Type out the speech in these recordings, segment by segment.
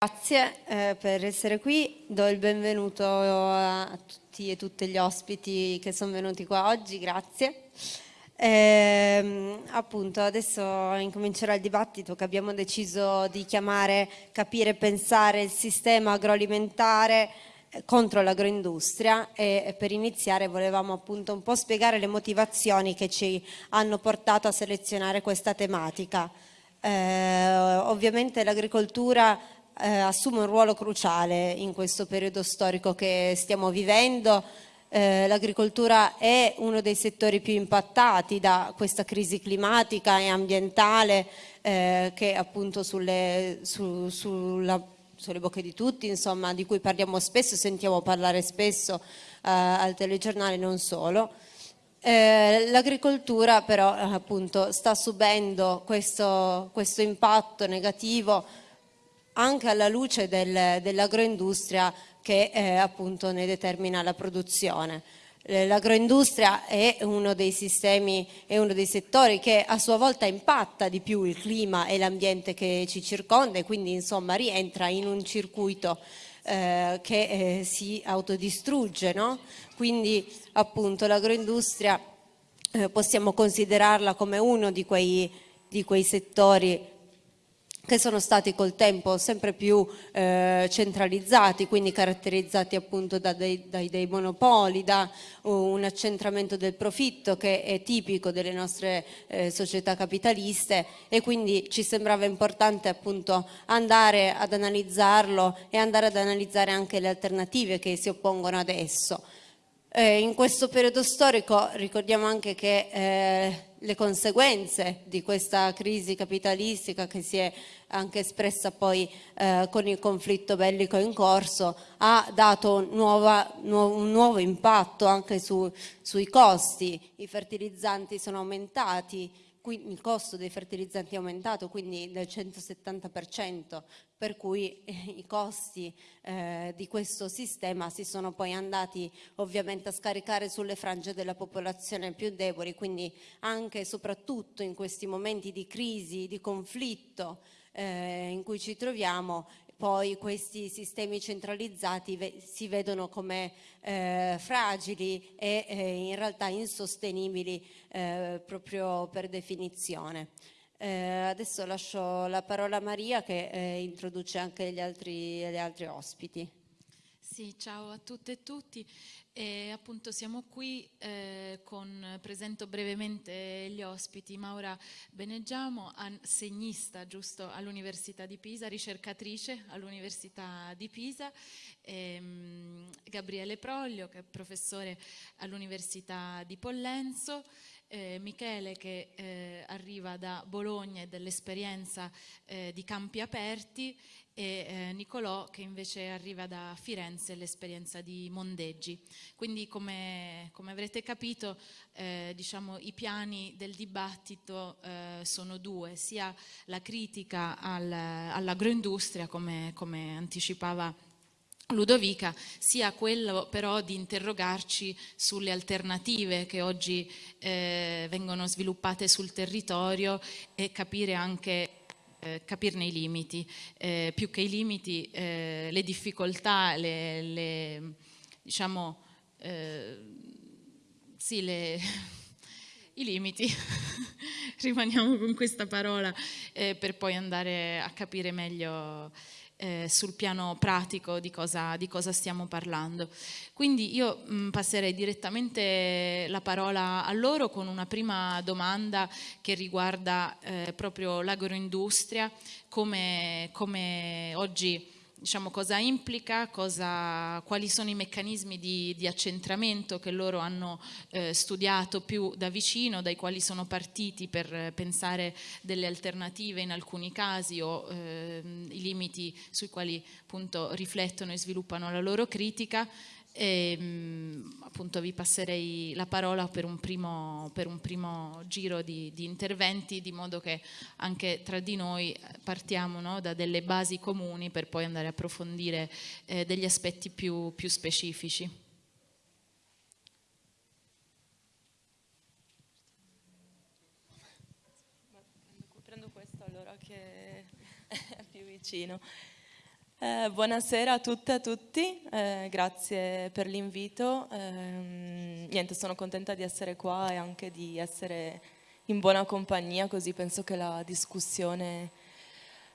Grazie eh, per essere qui, do il benvenuto a tutti e tutte gli ospiti che sono venuti qua oggi, grazie. Eh, appunto adesso incomincerà il dibattito che abbiamo deciso di chiamare Capire e pensare il sistema agroalimentare eh, contro l'agroindustria e per iniziare volevamo appunto un po' spiegare le motivazioni che ci hanno portato a selezionare questa tematica. Eh, ovviamente l'agricoltura eh, assume un ruolo cruciale in questo periodo storico che stiamo vivendo. Eh, L'agricoltura è uno dei settori più impattati da questa crisi climatica e ambientale eh, che appunto sulle, su, sulla, sulle bocche di tutti, insomma, di cui parliamo spesso, sentiamo parlare spesso eh, al telegiornale, non solo. Eh, l'agricoltura però appunto sta subendo questo, questo impatto negativo anche alla luce del, dell'agroindustria che eh, appunto ne determina la produzione. Eh, l'agroindustria è uno dei sistemi, è uno dei settori che a sua volta impatta di più il clima e l'ambiente che ci circonda e quindi insomma rientra in un circuito eh, che eh, si autodistrugge. No? Quindi appunto l'agroindustria eh, possiamo considerarla come uno di quei, di quei settori che sono stati col tempo sempre più eh, centralizzati, quindi caratterizzati appunto da dei, dai, dei monopoli, da un accentramento del profitto che è tipico delle nostre eh, società capitaliste e quindi ci sembrava importante appunto andare ad analizzarlo e andare ad analizzare anche le alternative che si oppongono adesso. Eh, in questo periodo storico ricordiamo anche che eh, le conseguenze di questa crisi capitalistica che si è anche espressa poi eh, con il conflitto bellico in corso ha dato nuova, nu un nuovo impatto anche su, sui costi, i fertilizzanti sono aumentati, il costo dei fertilizzanti è aumentato quindi del 170%, per cui eh, i costi eh, di questo sistema si sono poi andati ovviamente a scaricare sulle frange della popolazione più deboli, quindi anche e soprattutto in questi momenti di crisi, di conflitto eh, in cui ci troviamo, poi questi sistemi centralizzati ve si vedono come eh, fragili e eh, in realtà insostenibili eh, proprio per definizione. Eh, adesso lascio la parola a Maria che eh, introduce anche gli altri, gli altri ospiti. Sì, ciao a tutte e tutti. E appunto siamo qui eh, con, presento brevemente gli ospiti, Maura Beneggiamo, segnista giusto all'Università di Pisa, ricercatrice all'Università di Pisa, ehm, Gabriele Proglio che è professore all'Università di Pollenzo, eh, Michele che eh, arriva da Bologna e dell'esperienza eh, di campi aperti e eh, Nicolò che invece arriva da Firenze l'esperienza di Mondeggi. Quindi come, come avrete capito eh, diciamo, i piani del dibattito eh, sono due, sia la critica al, all'agroindustria come, come anticipava Ludovica, sia quello però di interrogarci sulle alternative che oggi eh, vengono sviluppate sul territorio e capire anche eh, capirne i limiti, eh, più che i limiti, eh, le difficoltà, le, le diciamo, eh, sì, le, i limiti, rimaniamo con questa parola eh, per poi andare a capire meglio eh, sul piano pratico di cosa, di cosa, stiamo parlando. Quindi io mh, mm, passerei direttamente la parola a loro con una prima domanda che riguarda eh, proprio l'agroindustria, come, come oggi diciamo, cosa implica, cosa, quali sono i meccanismi di, di accentramento che loro hanno eh, studiato più da vicino, dai quali sono partiti per pensare delle alternative in alcuni casi o eh, i limiti sui quali appunto riflettono e sviluppano la loro critica e, ehm, appunto vi passerei la parola per un primo, per un primo giro di, di, interventi di modo che anche tra di noi partiamo no, da delle basi comuni per poi andare a approfondire eh, degli aspetti più, più specifici. Prendo questo allora che è più vicino. Eh, buonasera a tutte e a tutti, eh, grazie per l'invito. Eh, niente, sono contenta di essere qua e anche di essere in buona compagnia, così penso che la discussione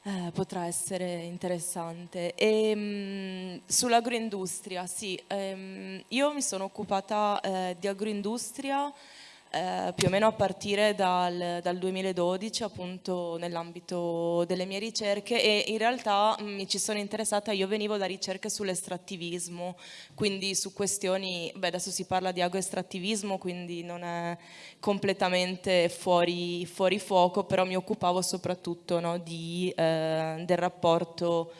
eh, potrà essere interessante. Mm, sull'agroindustria, sì, ehm, io mi sono occupata eh, di agroindustria eh, più o meno a partire dal, dal 2012 appunto nell'ambito delle mie ricerche e in realtà mm, mi ci sono interessata, io venivo da ricerche sull'estrattivismo, quindi su questioni, beh adesso si parla di agroestrattivismo quindi non è completamente fuori, fuori fuoco, però mi occupavo soprattutto no, di, eh, del rapporto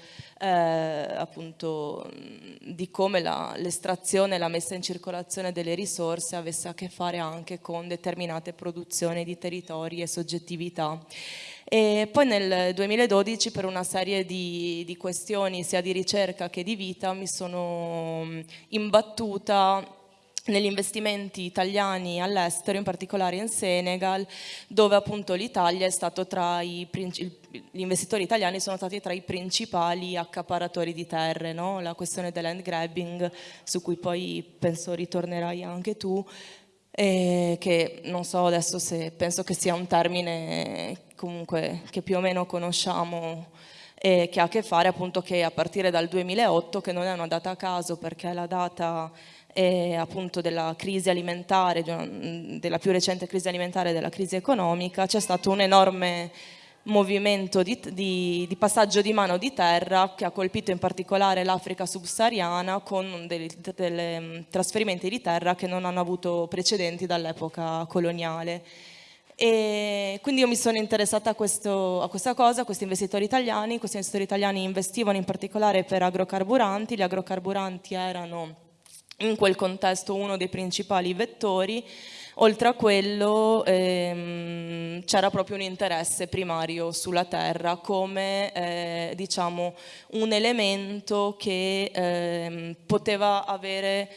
eh, appunto di come l'estrazione e la messa in circolazione delle risorse avesse a che fare anche con determinate produzioni di territori e soggettività. E poi nel 2012 per una serie di, di questioni sia di ricerca che di vita mi sono imbattuta negli investimenti italiani all'estero, in particolare in Senegal, dove appunto l'Italia è stato tra i gli investitori italiani sono stati tra i principali accaparatori di terre, no? la questione del land grabbing, su cui poi penso ritornerai anche tu, e che non so adesso se penso che sia un termine comunque che più o meno conosciamo e che ha a che fare appunto che a partire dal 2008, che non è una data a caso perché è la data eh, appunto della crisi alimentare, della più recente crisi alimentare e della crisi economica, c'è stato un enorme movimento di, di, di, passaggio di mano di terra che ha colpito in particolare l'Africa subsahariana con dei trasferimenti di terra che non hanno avuto precedenti dall'epoca coloniale. E quindi io mi sono interessata a, questo, a, questa cosa, a questi investitori italiani, questi investitori italiani investivano in particolare per agrocarburanti, gli agrocarburanti erano in quel contesto uno dei principali vettori, oltre a quello ehm, c'era proprio un interesse primario sulla terra come eh, diciamo, un elemento che ehm, poteva avere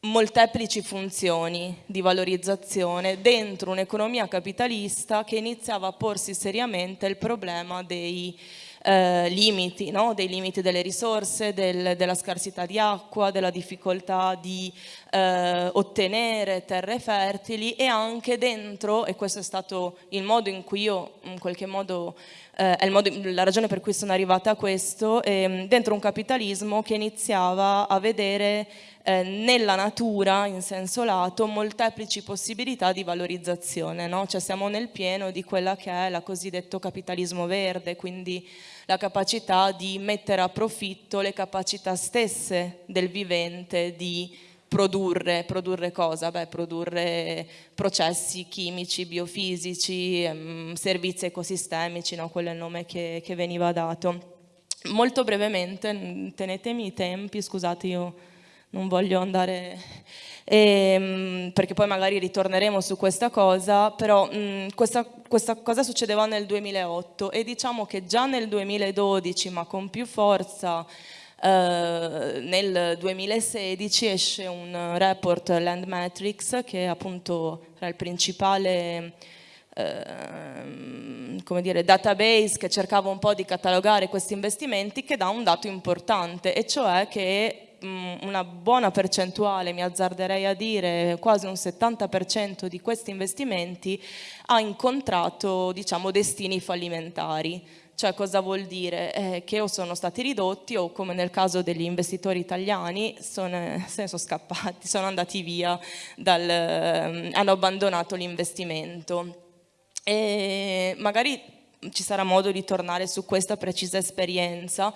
molteplici funzioni di valorizzazione dentro un'economia capitalista che iniziava a porsi seriamente il problema dei eh, limiti, no? dei limiti delle risorse, del, della scarsità di acqua, della difficoltà di eh, ottenere terre fertili e anche dentro, e questo è stato il modo in cui io in qualche modo eh, è modo, la ragione per cui sono arrivata a questo, ehm, dentro un capitalismo che iniziava a vedere eh, nella natura, in senso lato, molteplici possibilità di valorizzazione. No? Cioè siamo nel pieno di quella che è la cosiddetto capitalismo verde, quindi la capacità di mettere a profitto le capacità stesse del vivente di produrre, produrre cosa? Beh, produrre processi chimici, biofisici, ehm, servizi ecosistemici, no? quello è il nome che, che veniva dato. Molto brevemente, tenetemi i tempi, scusate io non voglio andare, ehm, perché poi magari ritorneremo su questa cosa, però mh, mm, questa, questa cosa succedeva nel 2008 e diciamo che già nel 2012, ma con più forza, Uh, nel 2016 esce un report Land Matrix che appunto era il principale uh, dire, database che cercava un po' di catalogare questi investimenti che dà un dato importante e cioè che una buona percentuale, mi azzarderei a dire quasi un 70% di questi investimenti ha incontrato diciamo, destini fallimentari. Cioè cosa vuol dire? Eh, che o sono stati ridotti o come nel caso degli investitori italiani sono, se ne sono scappati, sono andati via, dal, eh, hanno abbandonato l'investimento. E magari ci sarà modo di tornare su questa precisa esperienza,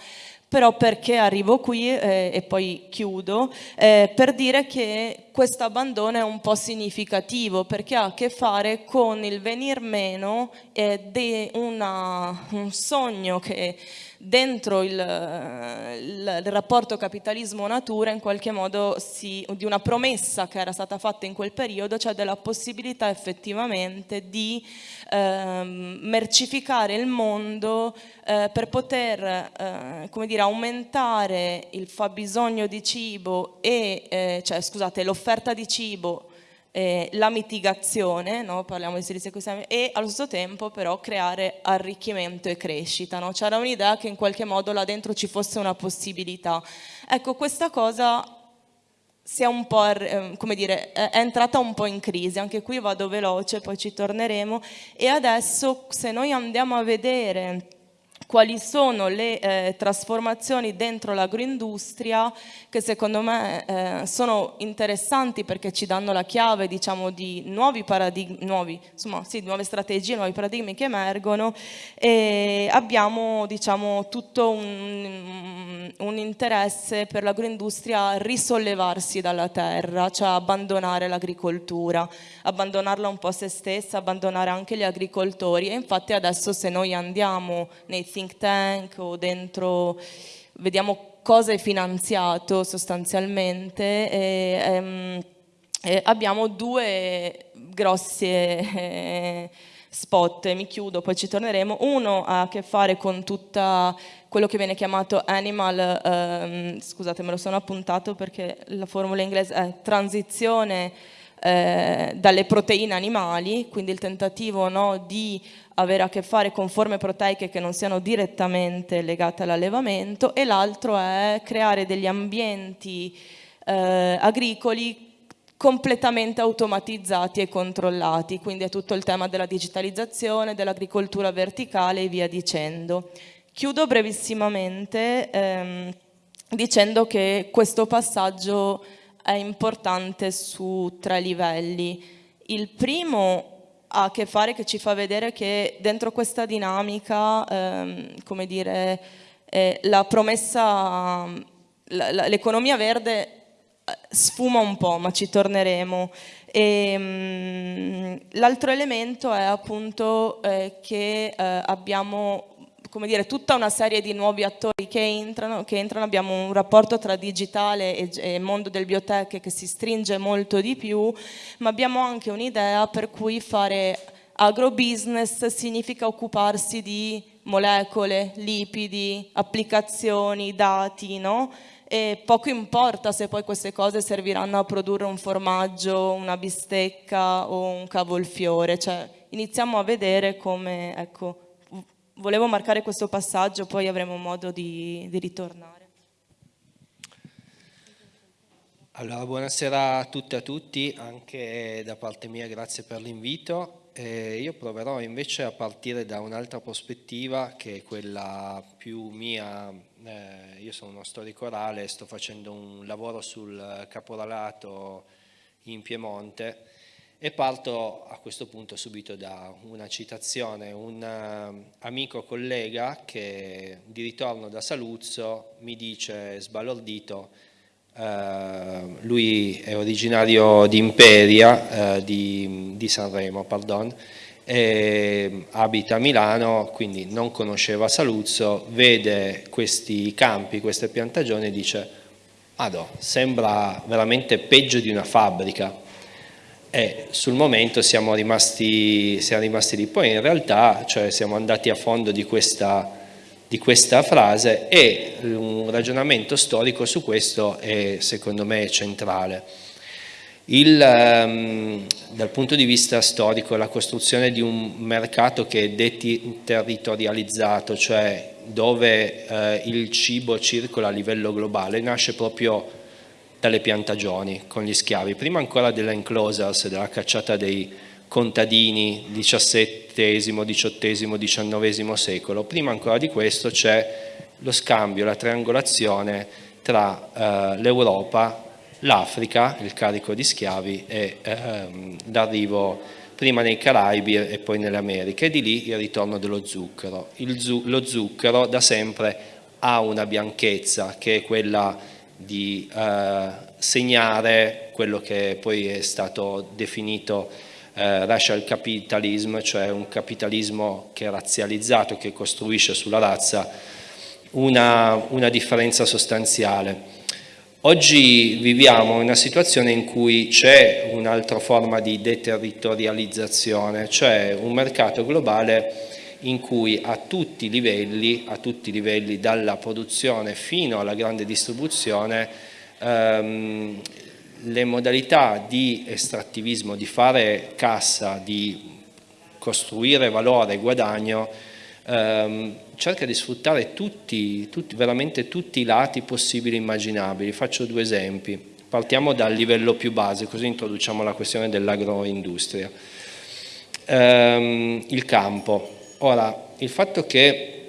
però perché arrivo qui eh, e poi chiudo, eh, per dire che questo abbandono è un po' significativo perché ha a che fare con il venir meno eh, di un sogno che dentro il, il, il rapporto capitalismo-natura in qualche modo si, di una promessa che era stata fatta in quel periodo, cioè della possibilità effettivamente di ehm, mercificare il mondo eh, per poter eh, come dire, aumentare il fabbisogno di cibo e, eh, cioè scusate, l'offerta di cibo eh, la mitigazione, no? parliamo di servizi ecosistemi, e allo stesso tempo però creare arricchimento e crescita. No? C'era un'idea che in qualche modo là dentro ci fosse una possibilità. Ecco, questa cosa si è un po', eh, come dire, è entrata un po' in crisi, anche qui vado veloce, poi ci torneremo, e adesso se noi andiamo a vedere quali sono le eh, trasformazioni dentro l'agroindustria che secondo me eh, sono interessanti perché ci danno la chiave diciamo, di nuovi paradigmi, nuovi, insomma, sì, nuove strategie, nuovi paradigmi che emergono e abbiamo diciamo, tutto un, un interesse per l'agroindustria a risollevarsi dalla terra, cioè abbandonare l'agricoltura, abbandonarla un po' a se stessa, abbandonare anche gli agricoltori e infatti adesso se noi andiamo nei think tank o dentro, vediamo cosa è finanziato sostanzialmente e, ehm, e abbiamo due grossi eh, spot, mi chiudo, poi ci torneremo. Uno ha a che fare con tutta quello che viene chiamato animal, ehm, scusate me lo sono appuntato perché la formula inglese è transizione eh, dalle proteine animali, quindi il tentativo no, di avere a che fare con forme proteiche che non siano direttamente legate all'allevamento e l'altro è creare degli ambienti eh, agricoli completamente automatizzati e controllati, quindi è tutto il tema della digitalizzazione, dell'agricoltura verticale e via dicendo. Chiudo brevissimamente ehm, dicendo che questo passaggio è importante su tre livelli. Il primo ha a che fare che ci fa vedere che dentro questa dinamica, ehm, come dire, eh, la promessa, l'economia verde eh, sfuma un po', ma ci torneremo. Ehm, l'altro elemento è appunto eh, che eh, abbiamo come dire, tutta una serie di nuovi attori che entrano, che entrano, abbiamo un rapporto tra digitale e, e mondo del biotech che si stringe molto di più, ma abbiamo anche un'idea per cui fare agrobusiness significa occuparsi di molecole, lipidi, applicazioni, dati, no? E poco importa se poi queste cose serviranno a produrre un formaggio, una bistecca o un cavolfiore, cioè iniziamo a vedere come, ecco, volevo marcare questo passaggio, poi avremo modo di, di ritornare. Allora, buonasera a tutte e a tutti, anche da parte mia grazie per l'invito. Eh, io proverò invece a partire da un'altra prospettiva che è quella più mia, eh, io sono uno storico orale, sto facendo un lavoro sul caporalato in Piemonte e parto a questo punto subito da una citazione, un uh, amico collega che di ritorno da Saluzzo mi dice sbalordito, uh, lui è originario di Imperia, uh, di, di, Sanremo, pardon, e abita a Milano, quindi non conosceva Saluzzo, vede questi campi, queste piantagioni e dice, ah sembra veramente peggio di una fabbrica, e sul momento siamo rimasti, siamo rimasti lì. Poi in realtà cioè, siamo andati a fondo di questa, di questa frase e un ragionamento storico su questo è secondo me centrale. Il, um, dal punto di vista storico la costruzione di un mercato che è deterritorializzato, cioè dove uh, il cibo circola a livello globale, nasce proprio dalle piantagioni con gli schiavi, prima ancora della enclosures, della cacciata dei contadini XVII, XVIII, XIX secolo, prima ancora di questo c'è lo scambio, la triangolazione tra eh, l'Europa, l'Africa, il carico di schiavi e ehm, l'arrivo prima nei Caraibi e poi nelle Americhe e di lì il ritorno dello zucchero. Zu lo zucchero da sempre ha una bianchezza che è quella di eh, segnare quello che poi è stato definito eh, racial capitalism, cioè un capitalismo che è razzializzato, che costruisce sulla razza una, una differenza sostanziale. Oggi viviamo una situazione in cui c'è un'altra forma di deterritorializzazione, cioè un mercato globale in cui a tutti i livelli, a tutti i livelli dalla produzione fino alla grande distribuzione, ehm, le modalità di estrattivismo, di fare cassa, di costruire valore e guadagno, ehm, cerca di sfruttare tutti, tutti, veramente tutti i lati possibili e immaginabili. Faccio due esempi. Partiamo dal livello più base, così introduciamo la questione dell'agroindustria. Ehm, il campo. Ora, il fatto che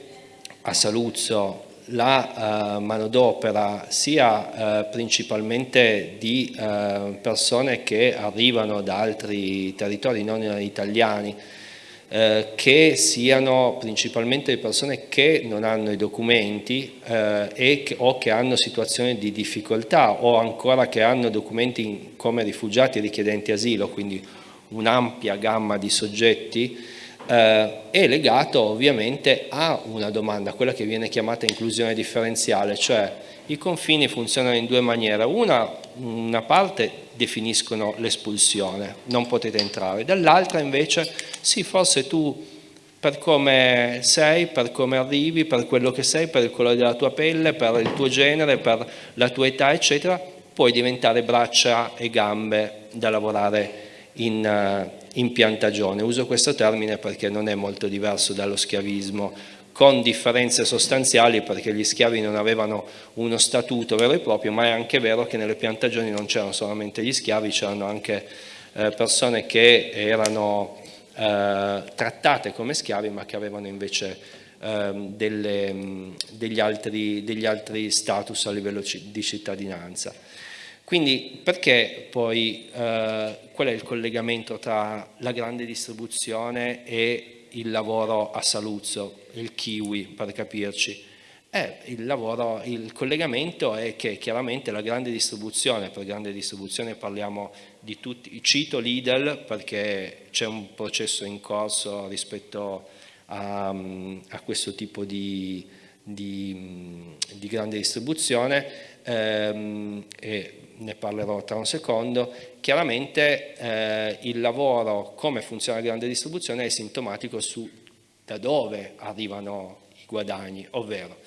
a Saluzzo la uh, manodopera sia uh, principalmente di uh, persone che arrivano da altri territori non italiani, che siano principalmente persone che non hanno i documenti che, o che hanno situazioni di difficoltà o ancora che hanno documenti come rifugiati richiedenti asilo, quindi un'ampia gamma di soggetti eh, è legato ovviamente a una domanda, quella che viene chiamata inclusione differenziale, cioè i confini funzionano in due maniere, una, una parte definiscono l'espulsione, non potete entrare, dall'altra invece sì forse tu per come sei, per come arrivi, per quello che sei, per il colore della tua pelle, per il tuo genere, per la tua età eccetera, puoi diventare braccia e gambe da lavorare in, eh, in piantagione. Uso questo termine perché non è molto diverso dallo schiavismo, con differenze sostanziali perché gli schiavi non avevano uno statuto vero e proprio, ma è anche vero che nelle piantagioni non c'erano solamente gli schiavi, c'erano anche eh, persone che erano eh, trattate come schiavi ma che avevano invece eh, delle, degli, altri, degli altri status a livello di cittadinanza. Quindi perché poi, eh, qual è il collegamento tra la grande distribuzione e il lavoro a Saluzzo, il kiwi per capirci? Eh, il, lavoro, il collegamento è che chiaramente la grande distribuzione, per grande distribuzione parliamo di tutti, cito Lidl perché c'è un processo in corso rispetto a, a questo tipo di, di, di grande distribuzione ehm, e ne parlerò tra un secondo, chiaramente eh, il lavoro, come funziona la grande distribuzione, è sintomatico su da dove arrivano i guadagni, ovvero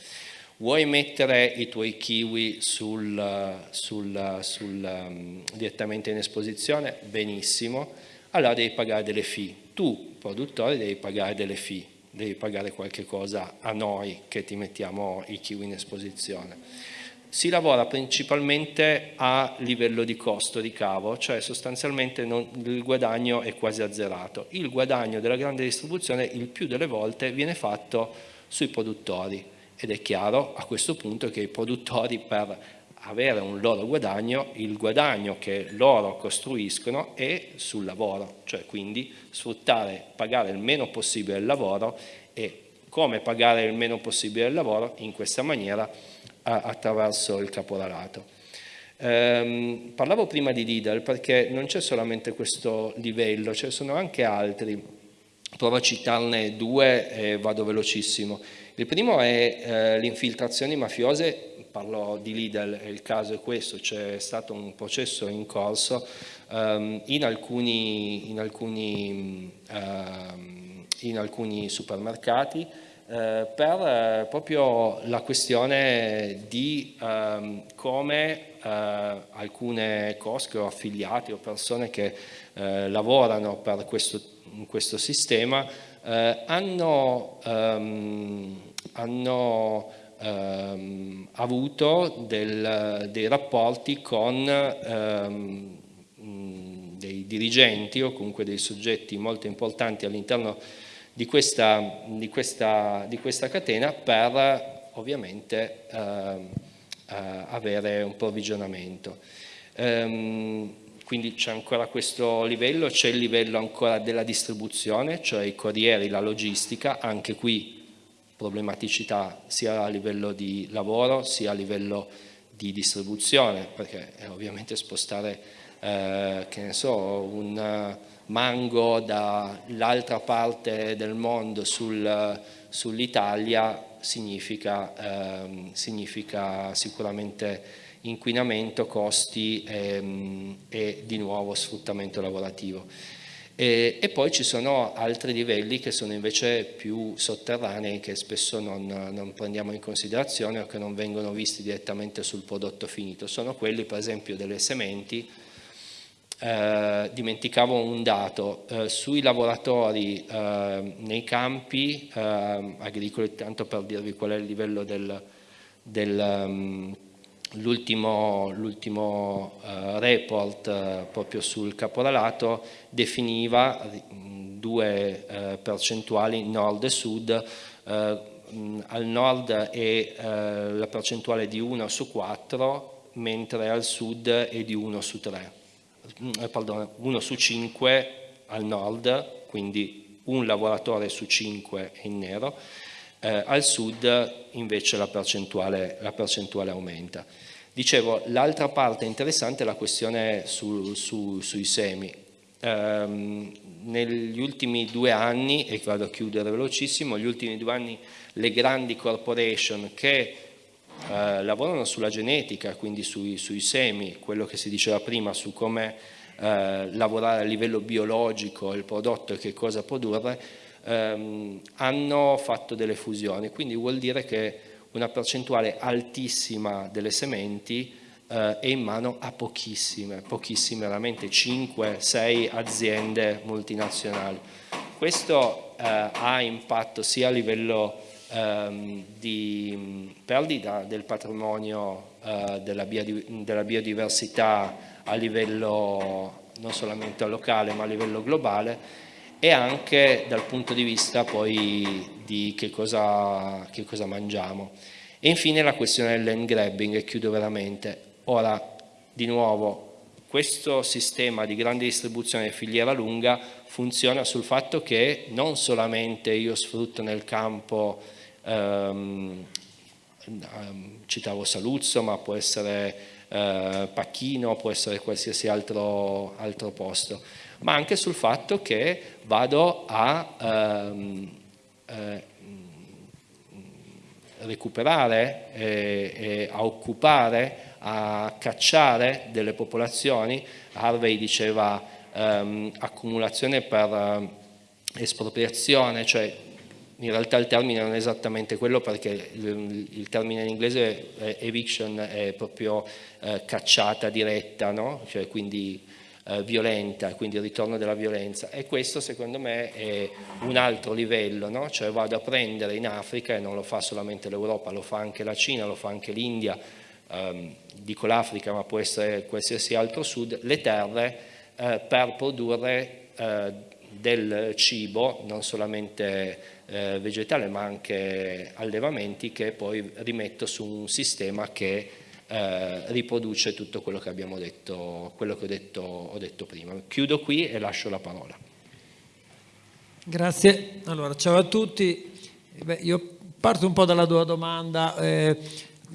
vuoi mettere i tuoi kiwi sul, sul, sul, um, direttamente in esposizione? Benissimo, allora devi pagare delle fee. Tu, produttore, devi pagare delle fee, devi pagare qualche cosa a noi che ti mettiamo i kiwi in esposizione si lavora principalmente a livello di costo di cavo, cioè sostanzialmente non, il guadagno è quasi azzerato. Il guadagno della grande distribuzione il più delle volte viene fatto sui produttori ed è chiaro a questo punto che i produttori per avere un loro guadagno, il guadagno che loro costruiscono è sul lavoro, cioè quindi sfruttare, pagare il meno possibile il lavoro e come pagare il meno possibile il lavoro in questa maniera attraverso il caporalato. Eh, parlavo prima di Lidl perché non c'è solamente questo livello, ce ne sono anche altri, provo a citarne due e vado velocissimo. Il primo è eh, le infiltrazioni mafiose, parlo di Lidl, il caso è questo, c'è stato un processo in corso ehm, in, alcuni, in, alcuni, ehm, in alcuni supermercati eh, per eh, proprio la questione di ehm, come eh, alcune cosche o affiliati o persone che eh, lavorano per questo, questo sistema hanno, ehm, hanno ehm, avuto del, dei rapporti con ehm, dei dirigenti o comunque dei soggetti molto importanti all'interno di questa, di questa, di questa catena per ovviamente eh, eh, avere un provvigionamento. Ehm, quindi c'è ancora questo livello, c'è il livello ancora della distribuzione, cioè i corrieri, la logistica, anche qui problematicità sia a livello di lavoro sia a livello di distribuzione, perché ovviamente spostare, eh, che ne so, un mango dall'altra parte del mondo sul, sull'Italia significa, ehm, significa, sicuramente inquinamento, costi ehm, e di nuovo sfruttamento lavorativo. E, e, poi ci sono altri livelli che sono invece più sotterranei che spesso non, non, prendiamo in considerazione o che non vengono visti direttamente sul prodotto finito. Sono quelli per esempio delle sementi. Eh, dimenticavo un dato, eh, sui lavoratori eh, nei campi eh, agricoli, tanto per dirvi qual è il livello del, del um, uh, report uh, proprio sul caporalato definiva due percentuali nord e sud, al nord è la percentuale di 1 su 4, mentre al sud è di 1 su 3, mm, pardon, 1 su 5 al nord, quindi un lavoratore su 5 è in nero, eh, al sud invece la percentuale, la percentuale aumenta. Dicevo, l'altra parte interessante è la questione su, su, sui semi. Um, negli ultimi due anni, e vado a chiudere velocissimo, negli ultimi due anni le grandi corporation che uh, lavorano sulla genetica, quindi sui, sui, semi, quello che si diceva prima su come uh, lavorare a livello biologico il prodotto e che cosa produrre, um, hanno fatto delle fusioni, quindi vuol dire che una percentuale altissima delle sementi eh, è in mano a pochissime, pochissime, veramente 5-6 aziende multinazionali. Questo eh, ha impatto sia a livello ehm, di perdita del patrimonio eh, della, biodiversità a livello non solamente locale ma a livello globale e anche dal punto di vista poi di che cosa, che cosa mangiamo. E infine la questione del land grabbing, e chiudo veramente. Ora, di nuovo, questo sistema di grande distribuzione e filiera lunga funziona sul fatto che non solamente io sfrutto nel campo, ehm, ehm citavo Saluzzo, ma può essere eh, Pacchino, può essere qualsiasi altro, altro posto, ma anche sul fatto che vado a ehm, eh, recuperare, eh, eh, a occupare, a cacciare delle popolazioni. Harvey diceva ehm, accumulazione per eh, espropriazione, cioè in realtà il termine non è esattamente quello perché il, termine in inglese eviction è proprio eh, cacciata diretta, no? cioè quindi eh, violenta, quindi il ritorno della violenza e questo secondo me è un altro livello, no? cioè vado a prendere in Africa e non lo fa solamente l'Europa, lo fa anche la Cina, lo fa anche l'India, ehm, dico l'Africa ma può essere qualsiasi altro sud, le terre eh, per produrre eh, del cibo, non solamente eh, vegetale ma anche allevamenti che poi rimetto su un sistema che eh, riproduce tutto quello che abbiamo detto, quello che ho detto, ho detto prima. Chiudo qui e lascio la parola. Grazie. Allora, ciao a tutti. Beh, io parto un po' dalla tua domanda, eh,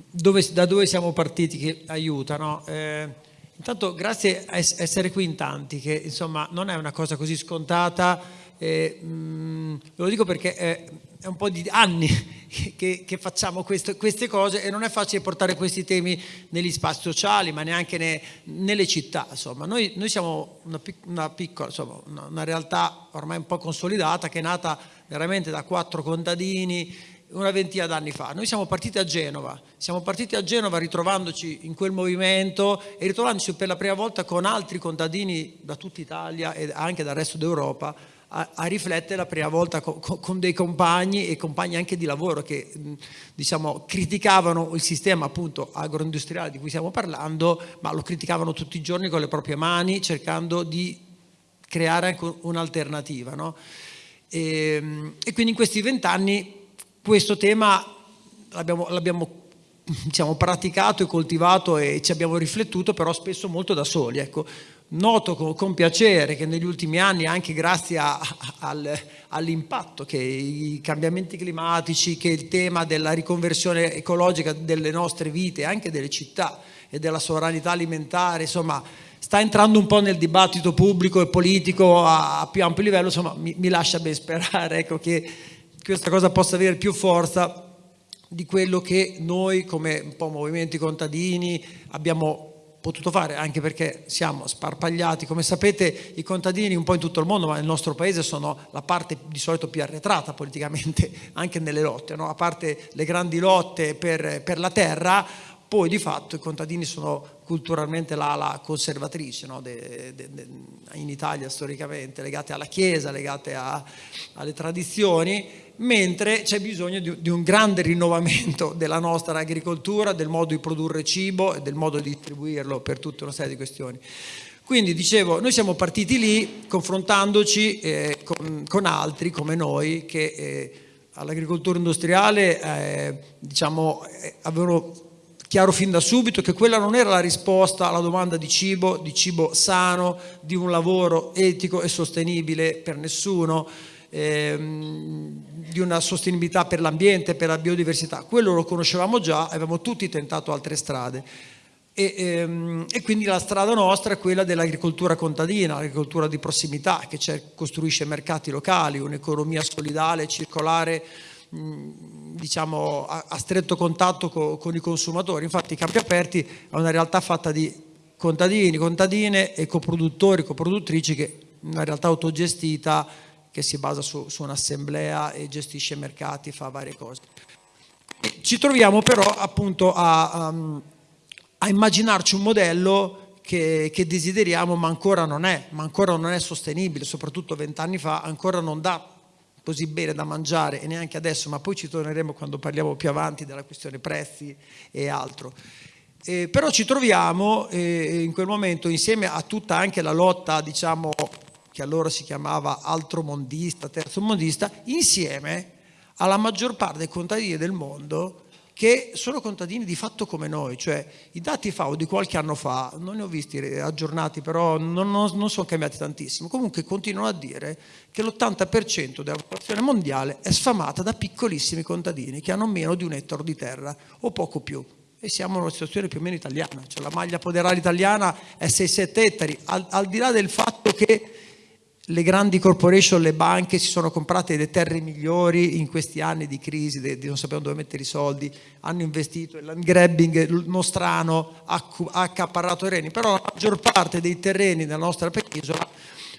dove, da dove siamo partiti che aiuta, no? eh, intanto grazie a essere qui in tanti, che insomma non è una cosa così scontata, eh, mh, mm, lo dico perché è un po' di anni che, che facciamo questo, queste cose e non è facile portare questi temi negli spazi sociali, ma neanche ne, nelle città. Insomma. Noi, noi siamo una, una piccola, insomma, una, una realtà ormai un po' consolidata che è nata veramente da quattro contadini una ventina d'anni fa. Noi siamo partiti a Genova, siamo partiti a Genova ritrovandoci in quel movimento e ritrovandoci per la prima volta con altri contadini da tutta Italia e anche dal resto d'Europa a, a riflettere la prima volta con, con, dei compagni e compagni anche di lavoro che diciamo, criticavano il sistema appunto agroindustriale di cui stiamo parlando, ma lo criticavano tutti i giorni con le proprie mani cercando di creare anche un'alternativa. No? E, e, quindi in questi vent'anni questo tema l'abbiamo diciamo, praticato e coltivato e ci abbiamo riflettuto però spesso molto da soli. Ecco noto con, con, piacere che negli ultimi anni, anche grazie al, all'impatto che i cambiamenti climatici, che il tema della riconversione ecologica delle nostre vite, anche delle città e della sovranità alimentare, insomma, sta entrando un po' nel dibattito pubblico e politico a, a più ampio livello, insomma, mi, mi lascia ben sperare ecco, che questa cosa possa avere più forza di quello che noi come un po' movimenti contadini abbiamo potuto fare, anche perché siamo sparpagliati. Come sapete i contadini un po' in tutto il mondo, ma nel nostro paese sono la parte di solito più arretrata politicamente, anche nelle lotte, no? a parte le grandi lotte per, per, la terra, poi di fatto i contadini sono culturalmente l'ala conservatrice no? de, de, de, in Italia storicamente, legate alla Chiesa, legate a, alle tradizioni, mentre c'è bisogno di, un grande rinnovamento della nostra agricoltura, del modo di produrre cibo e del modo di distribuirlo per tutta una serie di questioni. Quindi dicevo, noi siamo partiti lì confrontandoci eh, con, con, altri come noi che eh, all'agricoltura industriale eh, diciamo, eh, avevano chiaro fin da subito che quella non era la risposta alla domanda di cibo, di cibo sano, di un lavoro etico e sostenibile per nessuno, ehm, di una sostenibilità per l'ambiente, per la biodiversità. Quello lo conoscevamo già, avevamo tutti tentato altre strade. E, ehm, e, quindi la strada nostra è quella dell'agricoltura contadina, l'agricoltura di prossimità che costruisce mercati locali, un'economia solidale, circolare, diciamo a, stretto contatto co, con i consumatori. Infatti campi aperti è una realtà fatta di contadini, contadine e coproduttori, coproduttrici che è una realtà autogestita che si basa su, su un'assemblea e gestisce mercati, fa varie cose. Ci troviamo però appunto a, um, a immaginarci un modello che, che, desideriamo ma ancora non è, ma ancora non è sostenibile, soprattutto vent'anni fa ancora non dà così bene da mangiare e neanche adesso, ma poi ci torneremo quando parliamo più avanti della questione prezzi e altro. Eh, però ci troviamo eh, in quel momento insieme a tutta anche la lotta diciamo che allora si chiamava altromondista, terzomondista, insieme alla maggior parte dei contadini del mondo che sono contadini di fatto come noi, cioè i dati FAO di qualche anno fa, non ne ho visti aggiornati, però non, non, non sono cambiati tantissimo, comunque continuano a dire che l'80% della popolazione mondiale è sfamata da piccolissimi contadini che hanno meno di un ettaro di terra o poco più. E siamo in una situazione più o meno italiana, cioè la maglia poderale italiana è 6-7 ettari, al, al di là del fatto che le grandi corporation, le banche si sono comprate le terre migliori in questi anni di crisi, di non sapevano dove mettere i soldi, hanno investito, il land grabbing nostrano ha accaparrato terreni, però la maggior parte dei terreni nella nostra penisola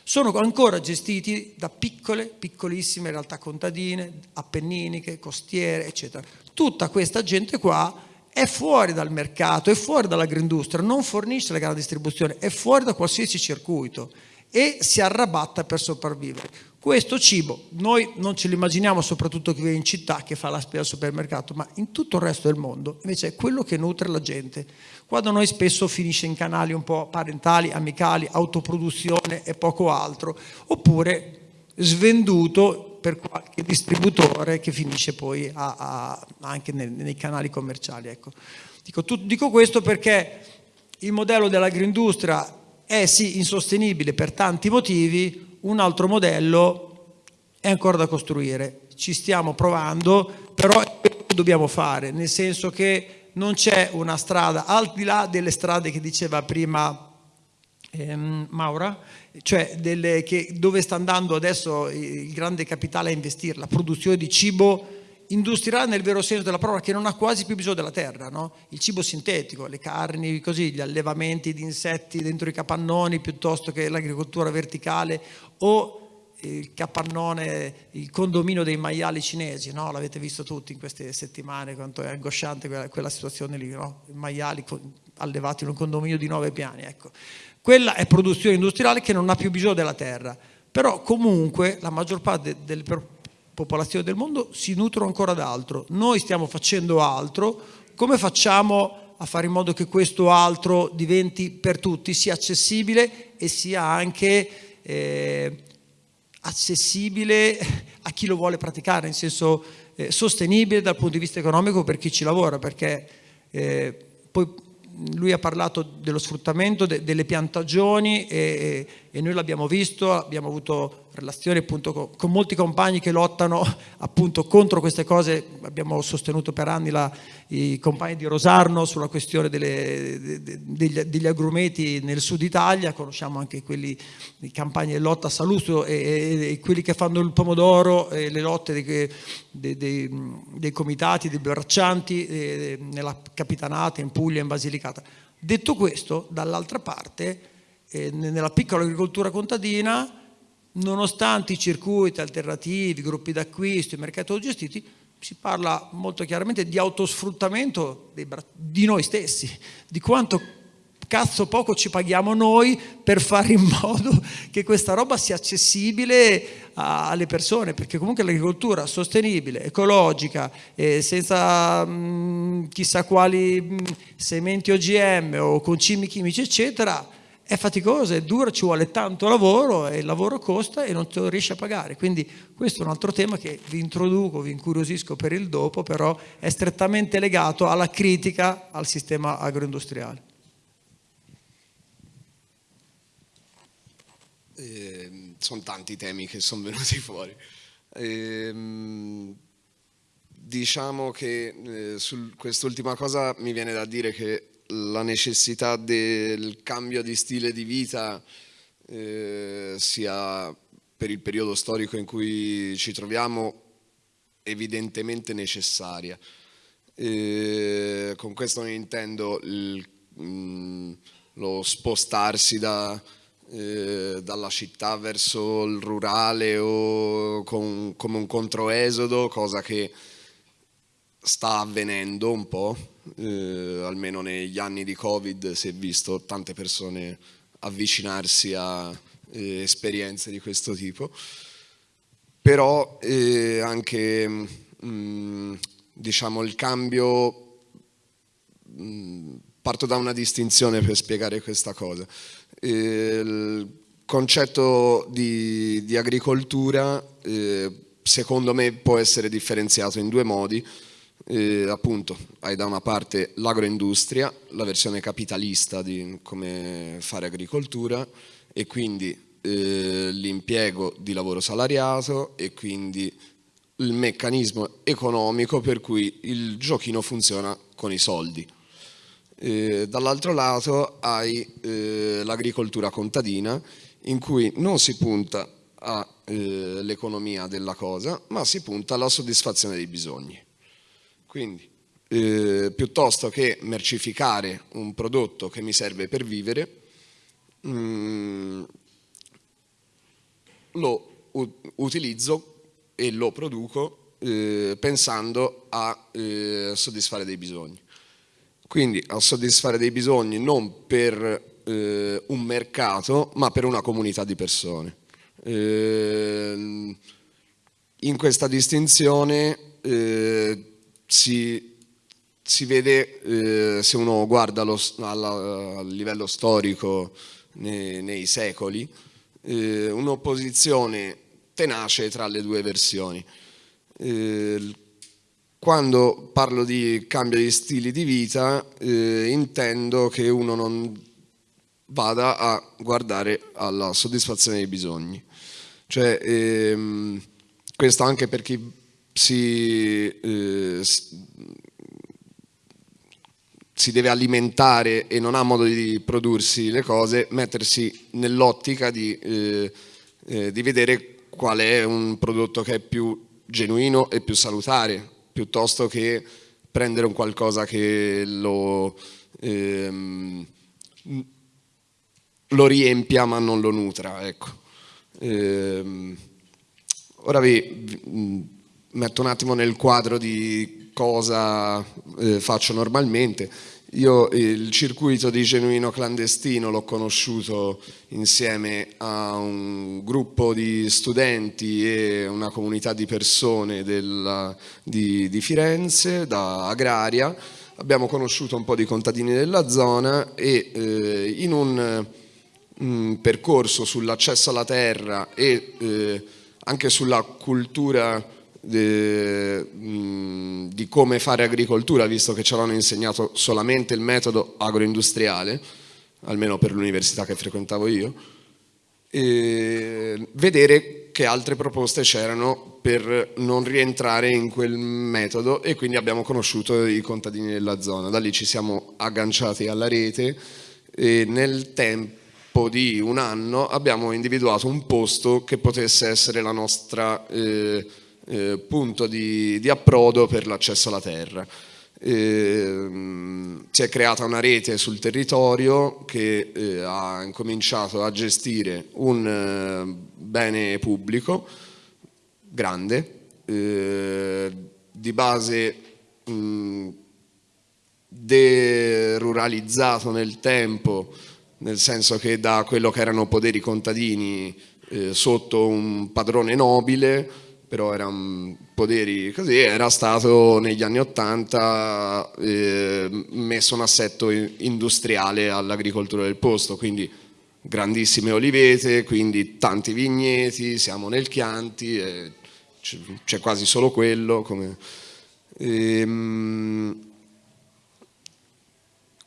sono ancora gestiti da piccole, piccolissime realtà contadine, appenniniche, costiere, eccetera. Tutta questa gente qua è fuori dal mercato, è fuori dall'agroindustria, non fornisce la grande distribuzione, è fuori da qualsiasi circuito e si arrabatta per sopravvivere. Questo cibo noi non ce lo immaginiamo soprattutto chi vive in città che fa la spesa al supermercato, ma in tutto il resto del mondo invece è quello che nutre la gente. Qua da noi spesso finisce in canali un po' parentali, amicali, autoproduzione e poco altro, oppure svenduto per qualche distributore che finisce poi a, a, anche nei, nei, canali commerciali. Ecco. Dico, tu, dico questo perché il modello dell'agroindustria è sì insostenibile per tanti motivi, un altro modello è ancora da costruire. Ci stiamo provando, però dobbiamo fare, nel senso che non c'è una strada, al di là delle strade che diceva prima ehm, Maura, cioè delle, che, dove sta andando adesso il grande capitale a investire, la produzione di cibo industriale nel vero senso della parola che non ha quasi più bisogno della terra, no? il cibo sintetico, le carni, così, gli allevamenti di insetti dentro i capannoni piuttosto che l'agricoltura verticale o il capannone, il condominio dei maiali cinesi, no? l'avete visto tutti in queste settimane quanto è angosciante quella, quella situazione lì, no? i maiali allevati in un condominio di nove piani. Ecco. Quella è produzione industriale che non ha più bisogno della terra, però comunque la maggior parte delle popolazioni del mondo si nutrono ancora d'altro. Noi stiamo facendo altro, come facciamo a fare in modo che questo altro diventi per tutti, sia accessibile e sia anche eh, accessibile a chi lo vuole praticare, in senso eh, sostenibile dal punto di vista economico per chi ci lavora, perché eh, poi lui ha parlato dello sfruttamento de, delle piantagioni e, e noi l'abbiamo visto, abbiamo avuto relazioni appunto con, con, molti compagni che lottano appunto contro queste cose, abbiamo sostenuto per anni la, i compagni di Rosarno sulla questione delle, de, de, degli, degli, agrumeti nel sud Italia, conosciamo anche quelli di campagne lotta a Salustio e, e, e, quelli che fanno il pomodoro e le lotte dei, dei, dei comitati, dei braccianti nella Capitanata, in Puglia, in Basilicata. Detto questo, dall'altra parte, eh, nella piccola agricoltura contadina, nonostante i circuiti alternativi, i gruppi d'acquisto, i mercati gestiti, si parla molto chiaramente di autosfruttamento di noi stessi, di quanto cazzo poco ci paghiamo noi per fare in modo che questa roba sia accessibile alle persone, perché comunque l'agricoltura sostenibile, ecologica, eh, senza mh, mm, chissà quali mh, mm, sementi OGM o concimi chimici, eccetera, è faticosa, è dura, ci vuole tanto lavoro e il lavoro costa e non te lo riesci a pagare. Quindi questo è un altro tema che vi introduco, vi incuriosisco per il dopo, però è strettamente legato alla critica al sistema agroindustriale. Eh, sono tanti temi che sono venuti fuori. Eh, diciamo che eh, su quest'ultima cosa mi viene da dire che la necessità del cambio di stile di vita eh, sia per il periodo storico in cui ci troviamo evidentemente necessaria. Eh, con questo non intendo il, mh, mm, lo spostarsi da, eh, dalla città verso il rurale o con, come un controesodo, cosa che sta avvenendo un po', eh, almeno negli anni di Covid si è visto tante persone avvicinarsi a eh, esperienze di questo tipo, però eh, anche mh, mm, diciamo, il cambio, mh, mm, parto da una distinzione per spiegare questa cosa il concetto di, di agricoltura eh, secondo me può essere differenziato in due modi. Eh, appunto, hai da una parte l'agroindustria, la versione capitalista di come fare agricoltura e quindi eh, l'impiego di lavoro salariato e quindi il meccanismo economico per cui il giochino funziona con i soldi. Eh, dall'altro lato hai eh, l'agricoltura contadina in cui non si punta all'economia eh, della cosa ma si punta alla soddisfazione dei bisogni. Quindi eh, piuttosto che mercificare un prodotto che mi serve per vivere mh, mm, lo utilizzo e lo produco eh, pensando a soddisfare dei bisogni quindi a soddisfare dei bisogni non per eh, un mercato ma per una comunità di persone. Eh, in questa distinzione eh, si, si, vede, eh, se uno guarda lo, alla, a livello storico nei, nei secoli, eh, un'opposizione tenace tra le due versioni. Eh, quando parlo di cambio di stili di vita eh, intendo che uno non vada a guardare alla soddisfazione dei bisogni. Cioè, ehm, questo anche per chi si, eh, si deve alimentare e non ha modo di prodursi le cose, mettersi nell'ottica di, eh, eh di vedere qual è un prodotto che è più genuino e più salutare piuttosto che prendere un qualcosa che lo, ehm, lo riempia ma non lo nutra. Ecco. Ehm, ora vi, vi metto un attimo nel quadro di cosa eh, faccio normalmente. Io il circuito di Genuino Clandestino l'ho conosciuto insieme a un gruppo di studenti e una comunità di persone della, di, di, Firenze, da Agraria. Abbiamo conosciuto un po' di contadini della zona e eh, in un, un, percorso sull'accesso alla terra e eh, anche sulla cultura de, mh, di come fare agricoltura, visto che ci avevano insegnato solamente il metodo agroindustriale, almeno per l'università che frequentavo io, vedere che altre proposte c'erano per non rientrare in quel metodo e quindi abbiamo conosciuto i contadini della zona. Da lì ci siamo agganciati alla rete e nel tempo di un anno abbiamo individuato un posto che potesse essere la nostra eh, eh, punto di, di, approdo per l'accesso alla terra. eh, si è creata una rete sul territorio che eh, ha incominciato a gestire un eh, bene pubblico grande, eh, di base deruralizzato nel tempo, nel senso che da quello che erano poderi contadini eh, sotto un padrone nobile però erano poderi così, era stato negli anni Ottanta eh, messo un assetto industriale all'agricoltura del posto, quindi grandissime olivete, quindi tanti vigneti, siamo nel Chianti, eh, c'è quasi solo quello. Come, ehm,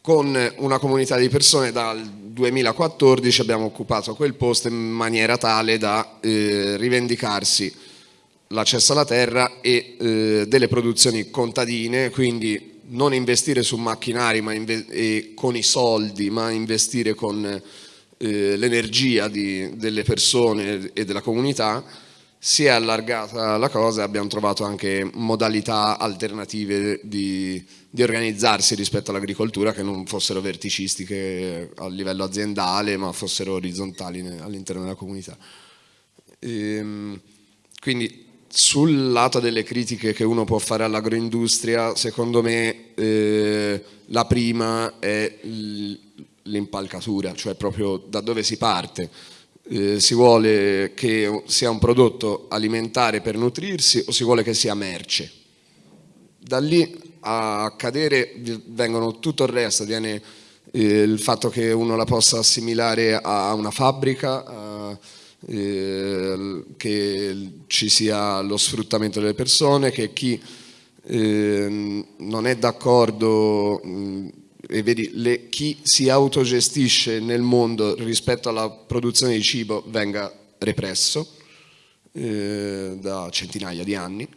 con una comunità di persone dal 2014 abbiamo occupato quel posto in maniera tale da eh, rivendicarsi l'accesso alla terra e eh, delle produzioni contadine, quindi non investire su macchinari ma e con i soldi, ma investire con eh, l'energia delle persone e della comunità, si è allargata la cosa e abbiamo trovato anche modalità alternative di, di organizzarsi rispetto all'agricoltura che non fossero verticistiche a livello aziendale ma fossero orizzontali all'interno della comunità. Ehm, quindi sul lato delle critiche che uno può fare all'agroindustria, secondo me eh, la prima è l'impalcatura, cioè proprio da dove si parte. Eh, si vuole che sia un prodotto alimentare per nutrirsi o si vuole che sia merce. Da lì a cadere vengono tutto il resto, viene eh, il fatto che uno la possa assimilare a una fabbrica, a, eh, che ci sia lo sfruttamento delle persone, che chi eh, non è d'accordo e vedi le, chi si autogestisce nel mondo rispetto alla produzione di cibo venga represso eh, da centinaia di anni.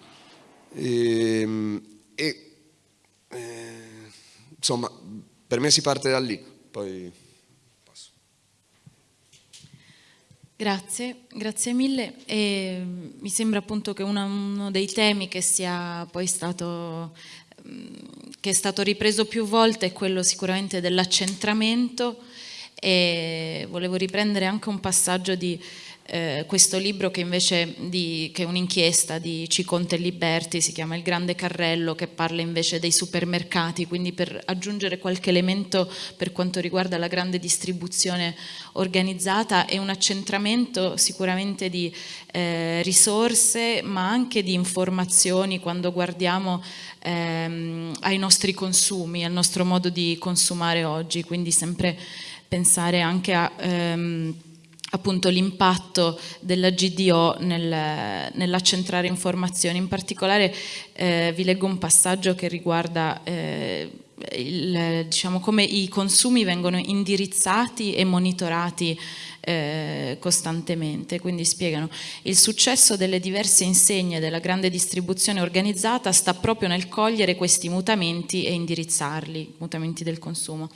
Ehm, e, e insomma per me si parte da lì poi Grazie, grazie mille. E mi sembra appunto che uno, uno dei temi che sia poi stato mm, che è stato ripreso più volte è quello sicuramente dell'accentramento e volevo riprendere anche un passaggio di eh, questo libro che invece di, che è un'inchiesta di Ciconte e Liberti, si chiama Il Grande Carrello, che parla invece dei supermercati, quindi per aggiungere qualche elemento per quanto riguarda la grande distribuzione organizzata e un accentramento sicuramente di eh, risorse ma anche di informazioni quando guardiamo ehm, ai nostri consumi, al nostro modo di consumare oggi, quindi sempre pensare anche a... Ehm, appunto l'impatto della GDO nel, nell'accentrare informazioni. In particolare eh, vi leggo un passaggio che riguarda eh, il, diciamo, come i consumi vengono indirizzati e monitorati eh, costantemente, quindi spiegano il successo delle diverse insegne della grande distribuzione organizzata sta proprio nel cogliere questi mutamenti e indirizzarli, mutamenti del consumo.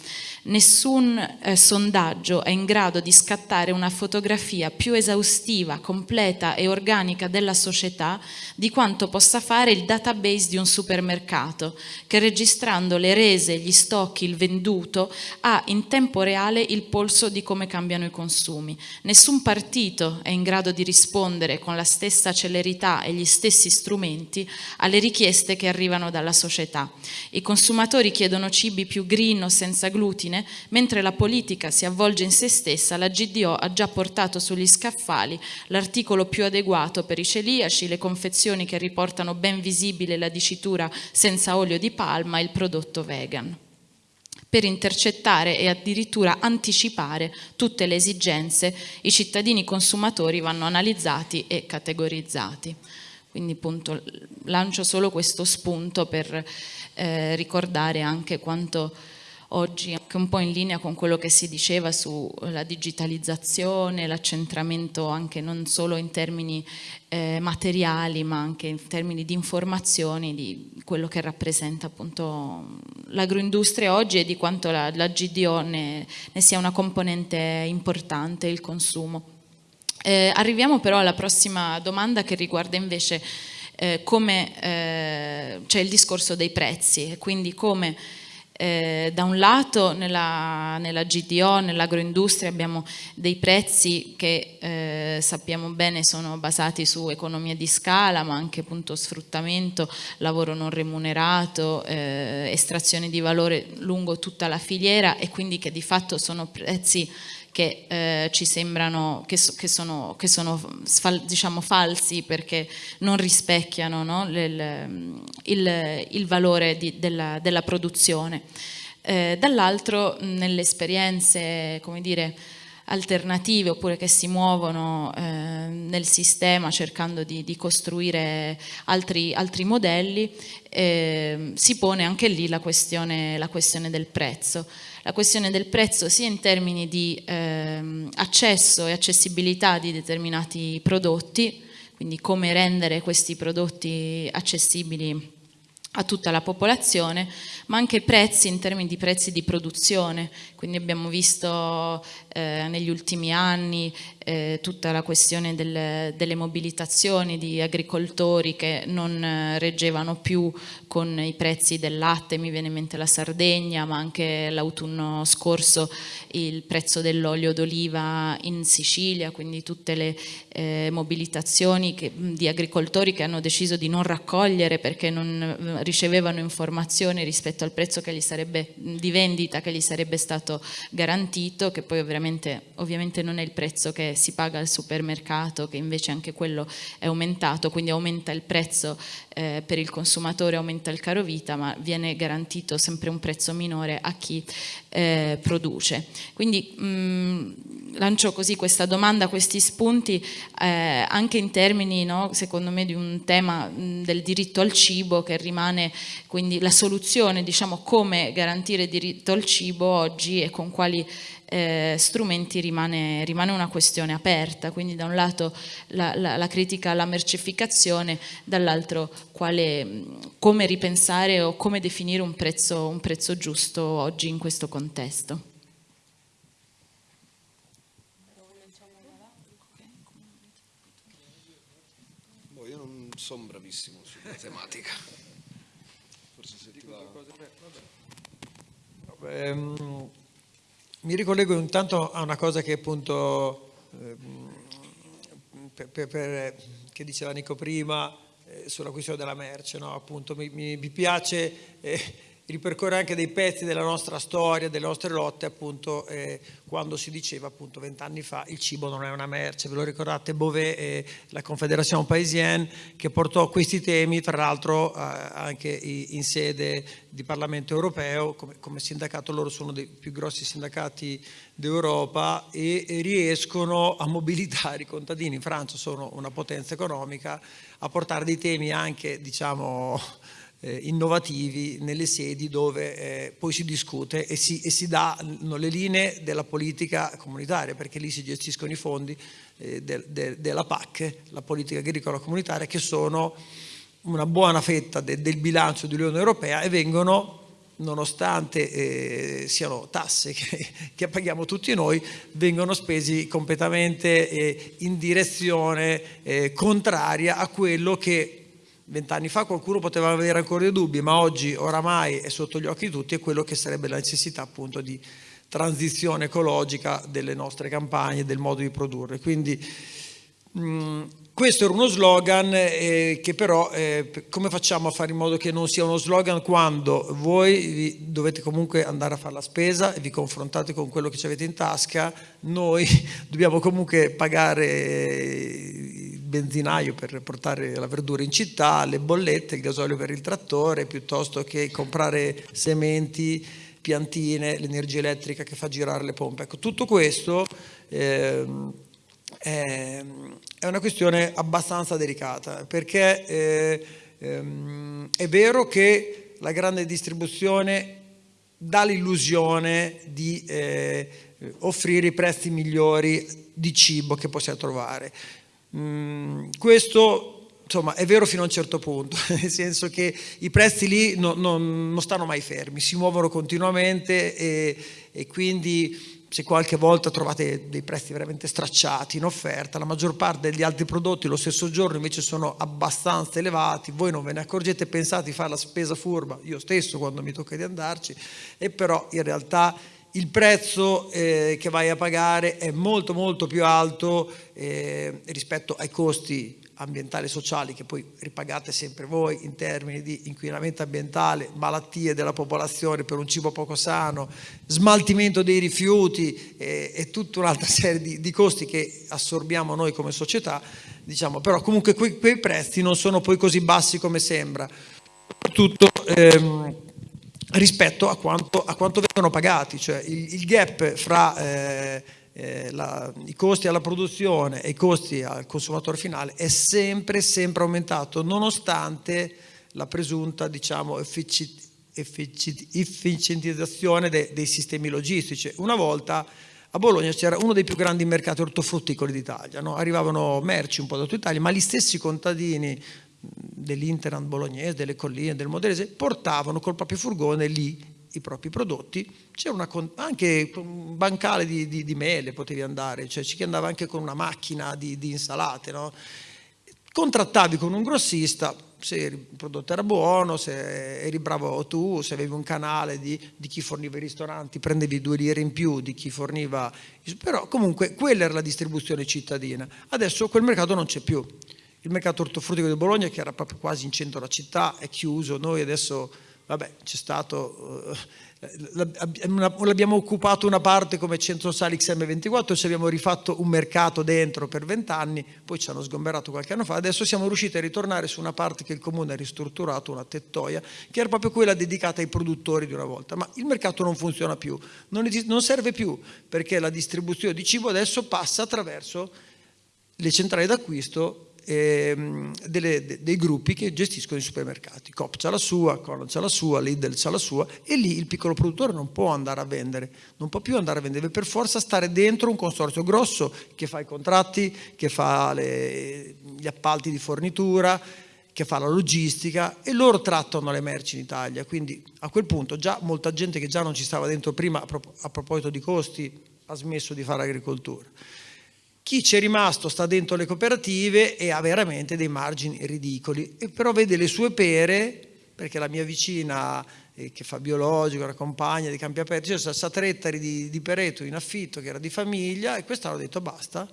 Nessun eh, sondaggio è in grado di scattare una fotografia più esaustiva, completa e organica della società di quanto possa fare il database di un supermercato che registrando le rese, gli stocchi, il venduto ha in tempo reale il polso di come cambiano i consumi consumi. Nessun partito è in grado di rispondere con la stessa celerità e gli stessi strumenti alle richieste che arrivano dalla società. I consumatori chiedono cibi più green o senza glutine, mentre la politica si avvolge in se stessa, la GDO ha già portato sugli scaffali l'articolo più adeguato per i celiaci, le confezioni che riportano ben visibile la dicitura senza olio di palma e il prodotto vegan per intercettare e addirittura anticipare tutte le esigenze, i cittadini consumatori vanno analizzati e categorizzati. Quindi appunto lancio solo questo spunto per eh, ricordare anche quanto oggi anche un po' in linea con quello che si diceva sulla digitalizzazione, l'accentramento anche non solo in termini eh, materiali ma anche in termini di informazioni di quello che rappresenta appunto l'agroindustria oggi e di quanto la, la GDO ne, ne, sia una componente importante, il consumo. Eh, arriviamo però alla prossima domanda che riguarda invece eh, come eh, c'è il discorso dei prezzi, quindi come eh, da un lato nella, nella GDO, nell'agroindustria abbiamo dei prezzi che eh, sappiamo bene sono basati su economia di scala ma anche appunto sfruttamento, lavoro non remunerato, eh, estrazione di valore lungo tutta la filiera e quindi che di fatto sono prezzi che eh, ci sembrano che, so, che sono, che sono diciamo, falsi perché non rispecchiano no, il, il, il, valore di, della, della, produzione. Eh, Dall'altro nelle esperienze, come dire, alternative oppure che si muovono eh, nel sistema cercando di, di costruire altri, altri modelli, eh, si pone anche lì la questione, la questione del prezzo la questione del prezzo sia in termini di ehm, accesso e accessibilità di determinati prodotti, quindi come rendere questi prodotti accessibili a tutta la popolazione, ma anche prezzi in termini di prezzi di produzione, quindi abbiamo visto eh, negli ultimi anni eh, tutta la questione del, delle mobilitazioni di agricoltori che non eh, reggevano più con i prezzi del latte, mi viene in mente la Sardegna, ma anche l'autunno scorso il prezzo dell'olio d'oliva in Sicilia, quindi tutte le eh, mobilitazioni che, di agricoltori che hanno deciso di non raccogliere perché non eh, ricevevano informazioni rispetto al prezzo sarebbe, di vendita che gli sarebbe stato garantito, che poi ovviamente, ovviamente non è il prezzo che si paga al supermercato, che invece anche quello è aumentato, quindi aumenta il prezzo eh, per il consumatore, aumenta il caro vita, ma viene garantito sempre un prezzo minore a chi eh, produce. Quindi mh, lancio così questa domanda, questi spunti, eh, anche in termini, no, secondo me, di un tema mh, del diritto al cibo che rimane quindi la soluzione, diciamo, come garantire diritto al cibo oggi e con quali eh, strumenti rimane, rimane, una questione aperta, quindi da un lato la, la, la critica alla mercificazione, dall'altro come ripensare o come definire un prezzo, un prezzo giusto oggi in questo contesto. Boh, io non sono bravissimo sulla tematica. Forse se ti va... Um, mi ricollego intanto a una cosa che appunto, eh, per, per, che diceva Nico prima, eh, sulla questione della merce, no? appunto mi, mi, mi piace eh, ripercorre anche dei pezzi della nostra storia, delle nostre lotte, appunto, eh, quando si diceva appunto vent'anni fa il cibo non è una merce, ve lo ricordate Beauvais e la Confédération Parisienne che portò questi temi, tra l'altro eh, anche in sede di Parlamento europeo, come, come, sindacato loro sono dei più grossi sindacati d'Europa e, e riescono a mobilitare i contadini, in Francia sono una potenza economica, a portare dei temi anche, diciamo, eh, innovativi nelle sedi dove eh, poi si discute e si, e si danno le linee della politica comunitaria perché lì si gestiscono i fondi eh, de, de, della PAC, la politica agricola comunitaria, che sono una buona fetta de, del bilancio dell'Unione Europea e vengono nonostante eh, siano tasse che, che, paghiamo tutti noi, vengono spesi completamente eh, in direzione eh, contraria a quello che vent'anni fa qualcuno poteva avere ancora dei dubbi, ma oggi oramai è sotto gli occhi di tutti, è quello che sarebbe la necessità appunto di transizione ecologica delle nostre campagne, del modo di produrre. Quindi mh, questo era uno slogan eh, che però eh, come facciamo a fare in modo che non sia uno slogan quando voi dovete comunque andare a fare la spesa e vi confrontate con quello che avete in tasca, noi dobbiamo comunque pagare benzinaio per portare la verdura in città, le bollette, il gasolio per il trattore, piuttosto che comprare sementi, piantine, l'energia elettrica che fa girare le pompe. Ecco, tutto questo eh, è, è, una questione abbastanza delicata perché eh, ehm, è vero che la grande distribuzione dà l'illusione di eh, offrire i prezzi migliori di cibo che possiamo trovare. Mm, questo insomma è vero fino a un certo punto, nel senso che i prezzi lì no, no, non stanno mai fermi, si muovono continuamente e, e quindi se qualche volta trovate dei prezzi veramente stracciati in offerta, la maggior parte degli altri prodotti lo stesso giorno invece sono abbastanza elevati, voi non ve ne accorgete, pensate di fare la spesa furba, io stesso quando mi tocca di andarci, e però in realtà il prezzo eh, che vai a pagare è molto molto più alto eh, rispetto ai costi ambientali e sociali che poi ripagate sempre voi in termini di inquinamento ambientale, malattie della popolazione per un cibo poco sano, smaltimento dei rifiuti e, e tutta un'altra serie di, di, costi che assorbiamo noi come società, diciamo, però comunque quei, quei prezzi non sono poi così bassi come sembra, soprattutto ehm, rispetto a quanto, a quanto, vengono pagati, cioè il, il gap fra eh, eh, la, i costi alla produzione e i costi al consumatore finale è sempre, sempre aumentato, nonostante la presunta diciamo, efficientizzazione de, dei sistemi logistici. Una volta a Bologna c'era uno dei più grandi mercati ortofrutticoli d'Italia, no? arrivavano merci un po' da tutta Italia, ma gli stessi contadini dell'Interland bolognese, delle colline, del Moderese, portavano col proprio furgone lì i propri prodotti, c'era anche un bancale di, di, di, mele potevi andare, cioè ci andava anche con una macchina di, di insalate, no? contrattavi con un grossista, se il prodotto era buono, se eri bravo tu, se avevi un canale di, di, chi forniva i ristoranti, prendevi due lire in più di chi forniva, però comunque quella era la distribuzione cittadina. Adesso quel mercato non c'è più. Il mercato ortofruttico di Bologna, che era proprio quasi in centro alla città, è chiuso, noi adesso vabbè, c'è stato, eh, l'abbiamo occupato una parte come centro sali XM24, ci abbiamo rifatto un mercato dentro per vent'anni, poi ci hanno sgomberato qualche anno fa, adesso siamo riusciti a ritornare su una parte che il comune ha ristrutturato, una tettoia, che era proprio quella dedicata ai produttori di una volta, ma il mercato non funziona più, non, non serve più, perché la distribuzione di cibo adesso passa attraverso le centrali d'acquisto eh, delle, dei gruppi che gestiscono i supermercati. Coop c'ha la sua, Conan c'ha la sua, Lidl c'ha la sua e lì il piccolo produttore non può andare a vendere, non può più andare a vendere, deve per forza stare dentro un consorzio grosso che fa i contratti, che fa le, gli appalti di fornitura, che fa la logistica e loro trattano le merci in Italia, quindi a quel punto già molta gente che già non ci stava dentro prima a proposito di costi ha smesso di fare agricoltura. Chi c'è rimasto sta dentro le cooperative e ha veramente dei margini ridicoli, e però vede le sue pere, perché la mia vicina eh, che fa biologico, una compagna di campi aperti, c'è cioè, 7 ettari di, di pereto in affitto che era di famiglia e quest'anno ho detto basta,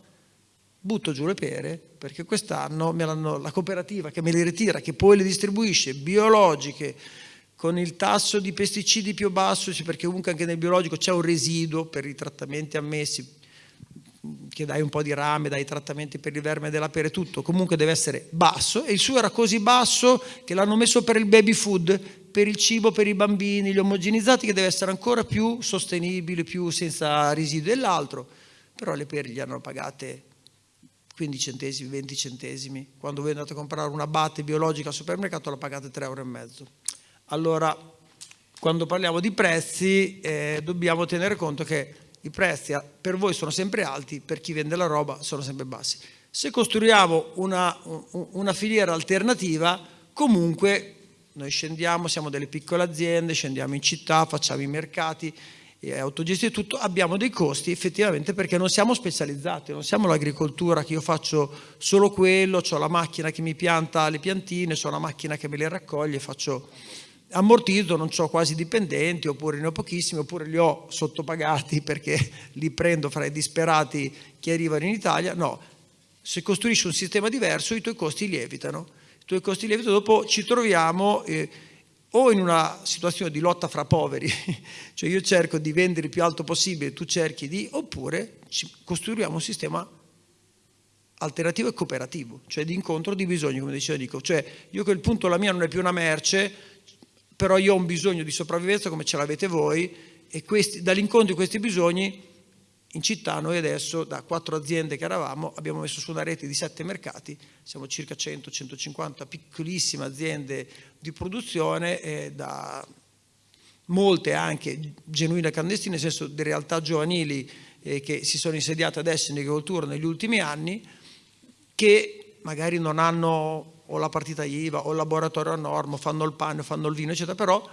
butto giù le pere perché quest'anno la cooperativa che me le ritira, che poi le distribuisce biologiche, con il tasso di pesticidi più basso, perché comunque anche nel biologico c'è un residuo per i trattamenti ammessi, che dai un po' di rame, dai trattamenti per il verme della pere, tutto, comunque deve essere basso. E il suo era così basso che l'hanno messo per il baby food, per il cibo per i bambini, gli omogenizzati che deve essere ancora più sostenibile, più senza residui dell'altro, però le pere gli hanno pagate 15 centesimi, 20 centesimi, quando voi andate a comprare una batte biologica al supermercato la pagate 3,5 euro. Allora, quando parliamo di prezzi eh, dobbiamo tenere conto che i prezzi per voi sono sempre alti, per chi vende la roba sono sempre bassi. Se costruiamo una, una filiera alternativa, comunque noi scendiamo, siamo delle piccole aziende, scendiamo in città, facciamo i mercati, autogestiti tutto, abbiamo dei costi effettivamente perché non siamo specializzati, non siamo l'agricoltura che io faccio solo quello, ho la macchina che mi pianta le piantine, ho la macchina che me le raccoglie, faccio ammortizzo, non ho quasi dipendenti, oppure ne ho pochissimi, oppure li ho sottopagati perché li prendo fra i disperati che arrivano in Italia. No, se costruisci un sistema diverso i tuoi costi lievitano. I tuoi costi lievitano, dopo ci troviamo eh, o in una situazione di lotta fra poveri, cioè io cerco di vendere il più alto possibile, tu cerchi di, oppure costruiamo un sistema alternativo e cooperativo, cioè di incontro di bisogni, come diceva Dico. Cioè io a quel punto la mia non è più una merce, però io ho un bisogno di sopravvivenza come ce l'avete voi e dall'incontro di questi bisogni in città noi adesso da quattro aziende che eravamo abbiamo messo su una rete di sette mercati, siamo circa 100-150 piccolissime aziende di produzione e da molte anche genuine clandestine, nel senso di realtà giovanili eh, che si sono insediate adesso in agricoltura negli ultimi anni, che magari non hanno o la partita IVA o il laboratorio a norma, fanno il pane, fanno il vino, eccetera, però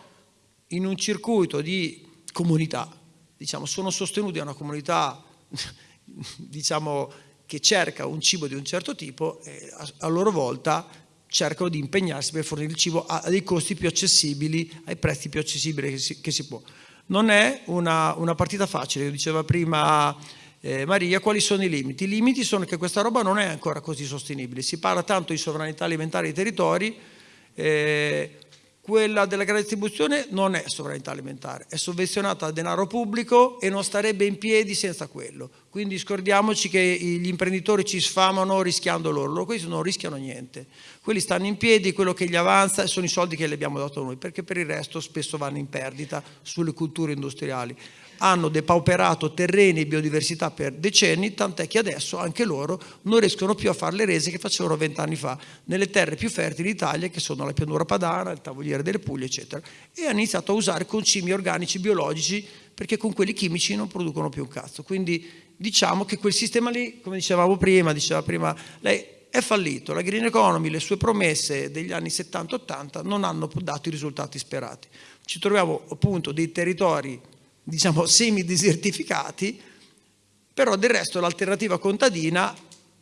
in un circuito di comunità, diciamo, sono sostenuti da una comunità diciamo, che cerca un cibo di un certo tipo e a, loro volta cercano di impegnarsi per fornire il cibo a dei costi più accessibili, ai prezzi più accessibili che si, che si può. Non è una, una partita facile, diceva prima eh, Maria, quali sono i limiti? I limiti sono che questa roba non è ancora così sostenibile, si parla tanto di sovranità alimentare dei territori, eh, quella della grande distribuzione non è sovranità alimentare, è sovvenzionata a denaro pubblico e non starebbe in piedi senza quello. Quindi scordiamoci che gli imprenditori ci sfamano rischiando loro, loro questi non rischiano niente. Quelli stanno in piedi, quello che gli avanza sono i soldi che le abbiamo dato noi, perché per il resto spesso vanno in perdita sulle culture industriali hanno depauperato terreni e biodiversità per decenni, tant'è che adesso anche loro non riescono più a fare le rese che facevano vent'anni fa nelle terre più fertili d'Italia, che sono la pianura padana, il tavoliere delle Puglie, eccetera. E hanno iniziato a usare concimi organici biologici perché con quelli chimici non producono più un cazzo. Quindi diciamo che quel sistema lì, come dicevamo prima, diceva prima lei, è fallito. La green economy, le sue promesse degli anni 70-80 non hanno dato i risultati sperati. Ci troviamo appunto dei territori diciamo semi-desertificati, però del resto l'alternativa contadina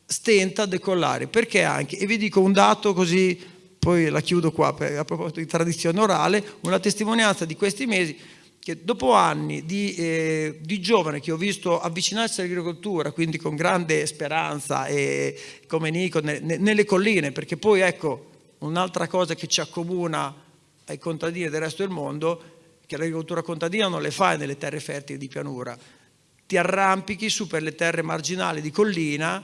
stenta a decollare, perché anche, e vi dico un dato così, poi la chiudo qua a proposito di tradizione orale, una testimonianza di questi mesi, che dopo anni di, eh, di giovane che ho visto avvicinarsi all'agricoltura, quindi con grande speranza e come Nico, ne, ne, nelle colline, perché poi ecco, un'altra cosa che ci accomuna ai contadini del resto del mondo che l'agricoltura contadina non le fai nelle terre fertili di pianura, ti arrampichi su per le terre marginali di collina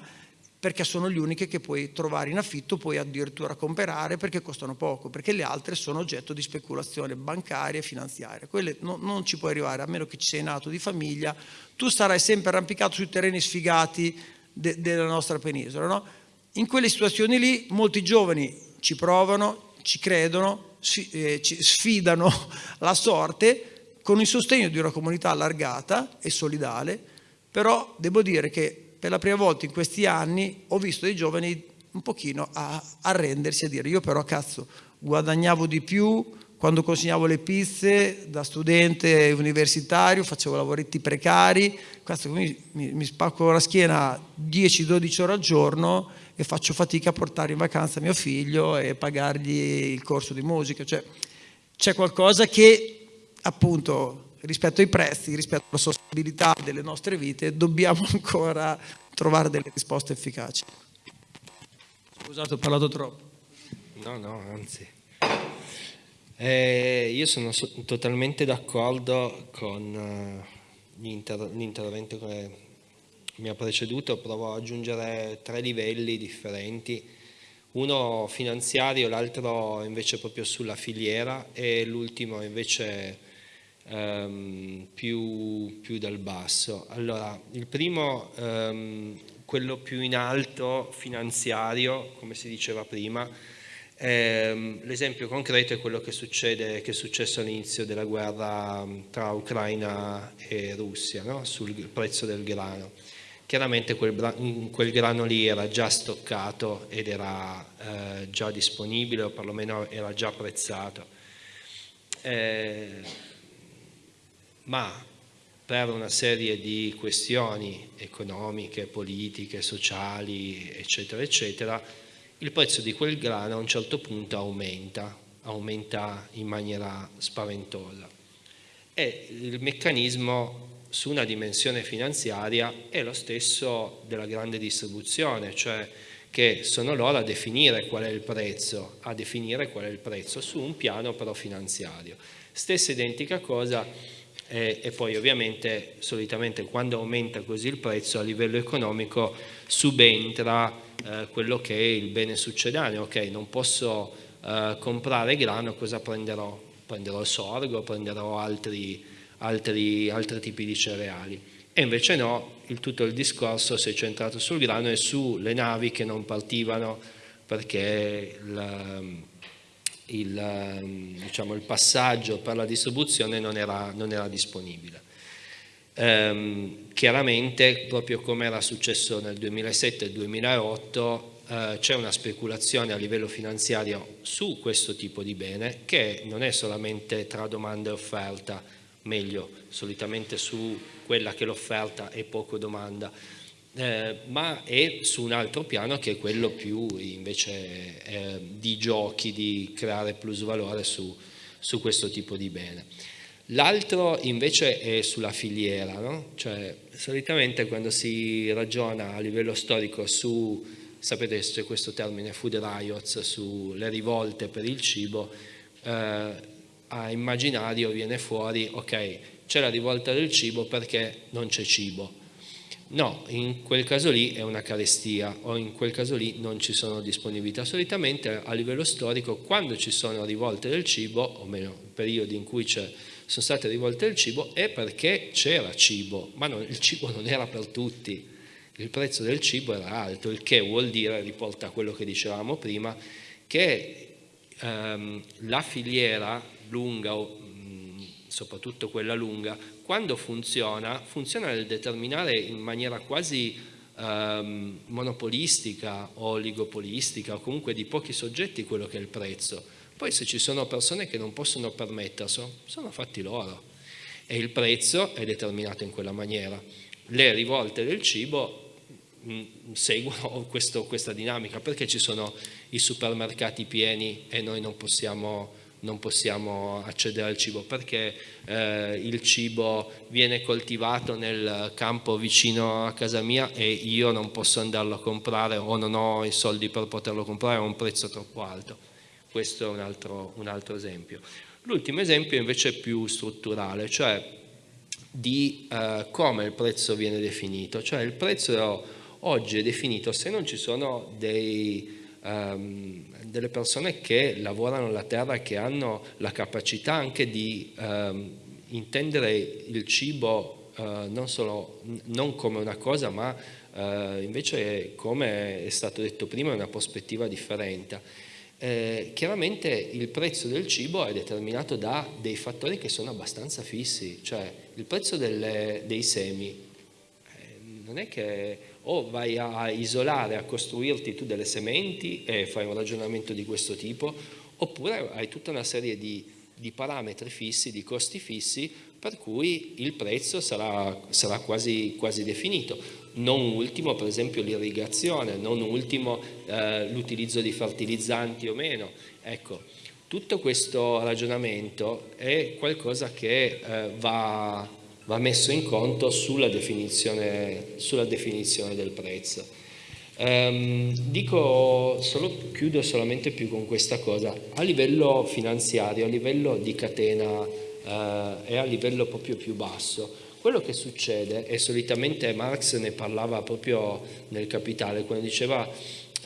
perché sono le uniche che puoi trovare in affitto, puoi addirittura comprare perché costano poco, perché le altre sono oggetto di speculazione bancaria e finanziaria. Quelle no, non ci puoi arrivare, a meno che ci sei nato di famiglia, tu sarai sempre arrampicato sui terreni sfigati de, della nostra penisola. No? In quelle situazioni lì molti giovani ci provano, ci credono, sfidano la sorte con il sostegno di una comunità allargata e solidale, però devo dire che per la prima volta in questi anni ho visto dei giovani un pochino a arrendersi, a dire io però cazzo guadagnavo di più quando consegnavo le pizze da studente universitario, facevo lavoretti precari, cazzo, mi, mi, mi spacco la schiena 10-12 ore al giorno e faccio fatica a portare in vacanza mio figlio e pagargli il corso di musica. Cioè, c'è qualcosa che appunto rispetto ai prezzi, rispetto alla sostenibilità delle nostre vite, dobbiamo ancora trovare delle risposte efficaci. Scusate, ho parlato troppo. No, no, anzi. Eh, io sono so totalmente d'accordo con uh, l'intervento che mi ha preceduto provo ad aggiungere tre livelli differenti, uno finanziario, l'altro invece proprio sulla filiera e l'ultimo invece ehm, più, più, dal basso. Allora, il primo, ehm, quello più in alto, finanziario, come si diceva prima, ehm, l'esempio concreto è quello che, succede, che è successo all'inizio della guerra tra Ucraina e Russia, no? sul prezzo del grano chiaramente quel, quel, grano lì era già stoccato ed era eh, già disponibile o perlomeno era già prezzato. Eh, ma per una serie di questioni economiche, politiche, sociali, eccetera, eccetera, il prezzo di quel grano a un certo punto aumenta, aumenta in maniera spaventosa. E il meccanismo su una dimensione finanziaria è lo stesso della grande distribuzione, cioè che sono loro a definire qual è il prezzo, a definire qual è il prezzo su un piano però finanziario. Stessa identica cosa eh, e poi ovviamente solitamente quando aumenta così il prezzo a livello economico subentra eh, quello che è il bene succedáneo, ok non posso eh, comprare grano, cosa prenderò? Prenderò sorgo, prenderò altri altri, altri tipi di cereali. E invece no, il, tutto il discorso si è centrato sul grano e sulle navi che non partivano perché il, il, diciamo, il passaggio per la distribuzione non era, non era disponibile. Ehm, chiaramente, proprio come era successo nel 2007 e 2008, eh, c'è una speculazione a livello finanziario su questo tipo di bene che non è solamente tra domanda e offerta, meglio solitamente su quella che l'offerta e poco domanda, eh, ma è su un altro piano che è quello più invece eh, di giochi, di creare plus valore su, su questo tipo di bene. L'altro invece è sulla filiera, no? cioè solitamente quando si ragiona a livello storico su, sapete c'è questo termine food riots, sulle rivolte per il cibo, eh, a immaginario viene fuori, ok, c'è la rivolta del cibo perché non c'è cibo, No, in quel caso lì è una carestia o in quel caso lì non ci sono disponibilità. Solitamente a livello storico quando ci sono rivolte del cibo, o meno periodi in cui sono state rivolte del cibo, è perché c'era cibo, ma non, il cibo non era per tutti. Il prezzo del cibo era alto, il che vuol dire, riporta quello che dicevamo prima, che ehm, la filiera lunga, o mh, soprattutto quella lunga, quando funziona, funziona nel determinare in maniera quasi ehm, monopolistica o oligopolistica o comunque di pochi soggetti quello che è il prezzo. Poi se ci sono persone che non possono permetterselo, sono fatti loro e il prezzo è determinato in quella maniera. Le rivolte del cibo mh, seguono questo, questa dinamica perché ci sono i supermercati pieni e noi non possiamo non possiamo accedere al cibo perché eh, il cibo viene coltivato nel campo vicino a casa mia e io non posso andarlo a comprare o non ho i soldi per poterlo comprare a un prezzo troppo alto. Questo è un altro, un altro esempio. L'ultimo esempio invece è più strutturale, cioè di eh, come il prezzo viene definito. Cioè il prezzo oggi è definito se non ci sono dei ehm, delle persone che lavorano la terra che hanno la capacità anche di ehm, intendere il cibo eh, non, solo, non come una cosa ma eh, invece come è stato detto prima una prospettiva differente. Eh, chiaramente il prezzo del cibo è determinato da dei fattori che sono abbastanza fissi, cioè il prezzo delle, dei semi eh, non è che o vai a isolare, a costruirti tu delle sementi e fai un ragionamento di questo tipo, oppure hai tutta una serie di, di parametri fissi, di costi fissi, per cui il prezzo sarà, sarà quasi, quasi, definito. Non ultimo, per esempio, l'irrigazione, non ultimo eh, l'utilizzo di fertilizzanti o meno. Ecco, tutto questo ragionamento è qualcosa che eh, va va messo in conto sulla definizione, sulla definizione del prezzo. Um, dico solo, chiudo solamente più con questa cosa, a livello finanziario, a livello di catena uh, e a livello proprio più basso, quello che succede, e solitamente Marx ne parlava proprio nel Capitale, quando diceva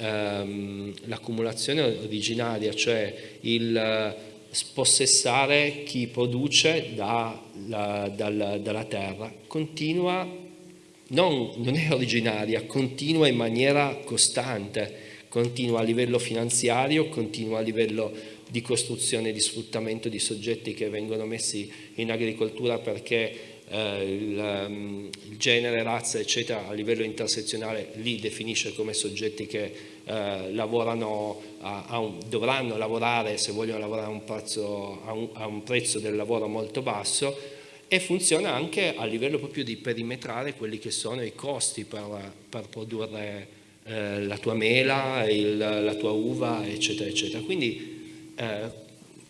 um, l'accumulazione originaria, cioè il spossessare chi produce da, la, dal, dalla terra, continua, non, non è originaria, continua in maniera costante, continua a livello finanziario, continua a livello di costruzione e di sfruttamento di soggetti che vengono messi in agricoltura perché eh, um, il, genere, razza, eccetera, a livello intersezionale li definisce come soggetti che eh, lavorano a, a un, dovranno lavorare, se vogliono lavorare a un, prezzo, un, a un prezzo del lavoro molto basso e funziona anche a livello proprio di perimetrare quelli che sono i costi per, per produrre eh, la tua mela, il, la tua uva, eccetera, eccetera. Quindi eh,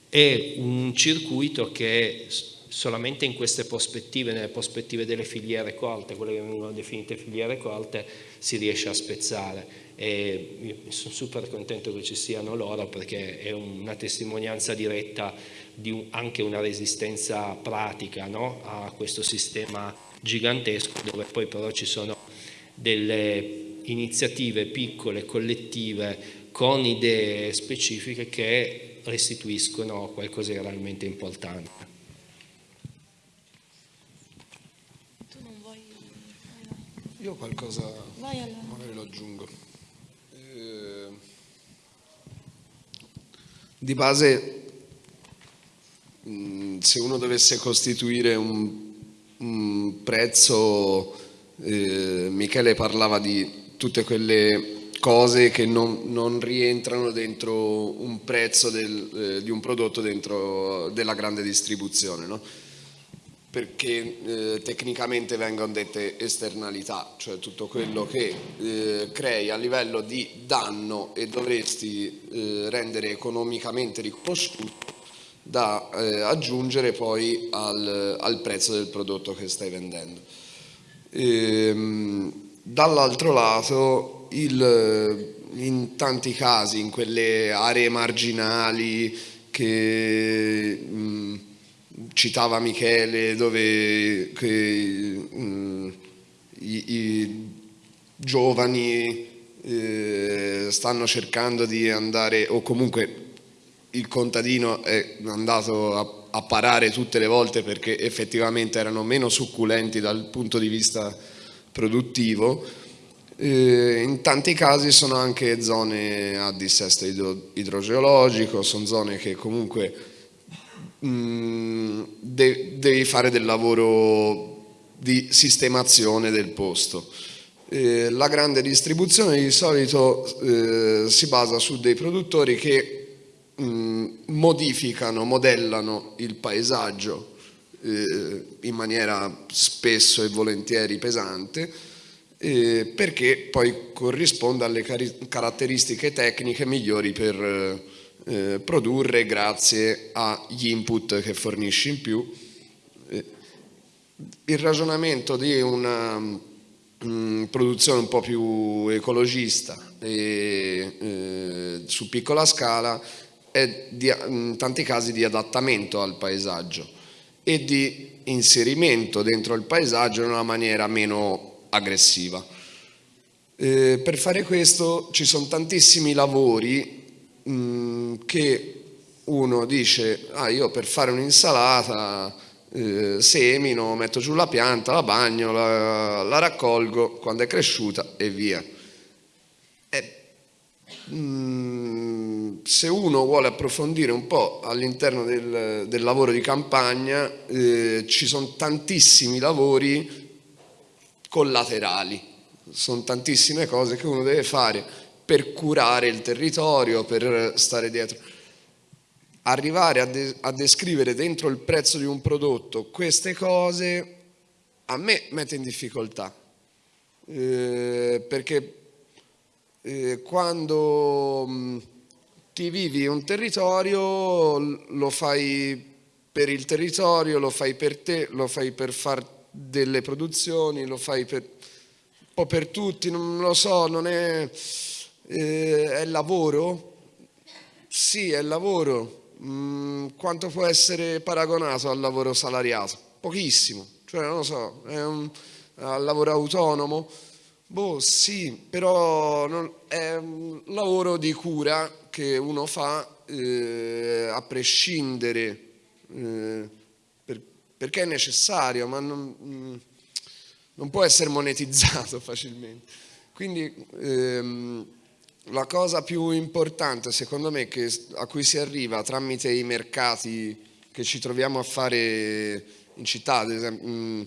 è un circuito che solamente in queste prospettive, nelle prospettive delle filiere corte, quelle che vengono definite filiere corte, si riesce a spezzare e sono super contento che ci siano loro perché è una testimonianza diretta di un, anche una resistenza pratica no? a questo sistema gigantesco dove poi però ci sono delle iniziative piccole, collettive, con idee specifiche che restituiscono qualcosa di realmente importante. Io qualcosa magari lo aggiungo. Eh, di base, mm, se uno dovesse costituire un, un prezzo, eh, Michele parlava di tutte quelle cose che non, non, rientrano dentro un prezzo del, eh, di un prodotto dentro della grande distribuzione, no? Perché eh, tecnicamente vengono dette esternalità, cioè tutto quello che eh, crei a livello di danno e dovresti eh, rendere economicamente riconosciuto da eh, aggiungere poi al, al, prezzo del prodotto che stai vendendo. Ehm, dall'altro lato, il, in tanti casi, in quelle aree marginali che mh, citava Michele, dove che, mh, i, i, giovani eh, stanno cercando di andare, o comunque il contadino è andato a, a, parare tutte le volte perché effettivamente erano meno succulenti dal punto di vista produttivo. Eh, in tanti casi sono anche zone a dissesto idro, idrogeologico, sono zone che comunque mh, mm, de, devi fare del lavoro di sistemazione del posto. Eh, la grande distribuzione di solito eh, si basa su dei produttori che mh, modificano, modellano il paesaggio eh, in maniera spesso e volentieri pesante eh, perché poi corrisponde alle caratteristiche tecniche migliori per eh, produrre grazie agli input che fornisci in più. Eh, il ragionamento di una mh, produzione un po' più ecologista e, eh, su piccola scala è di, in tanti casi di adattamento al paesaggio e di inserimento dentro il paesaggio in una maniera meno aggressiva. Eh, per fare questo ci sono tantissimi lavori mm, che uno dice ah, io per fare un'insalata eh, semino, metto giù la pianta, la bagno, la, la raccolgo quando è cresciuta e via. Eh, mh, mm, se uno vuole approfondire un po' all'interno del, del, lavoro di campagna, eh, ci sono tantissimi lavori collaterali, sono tantissime cose che uno deve fare per curare il territorio, per stare dietro. Arrivare a, de a descrivere dentro il prezzo di un prodotto queste cose a me mette in difficoltà, eh, perché eh, quando... Mh, ti vivi un territorio, lo fai per il territorio, lo fai per te, lo fai per fare delle produzioni, lo fai per, un po' per tutti, non lo so, non è, eh, è lavoro? Sì, è lavoro. Mm, quanto può essere paragonato al lavoro salariato? Pochissimo, cioè non lo so, è un al lavoro autonomo? Boh, sì, però non, è un lavoro di cura che uno fa eh, a prescindere, eh, per, perché è necessario, ma non, mm, non, può essere monetizzato facilmente. Quindi ehm, la cosa più importante secondo me che, a cui si arriva tramite i mercati che ci troviamo a fare in città, ad esempio, mm,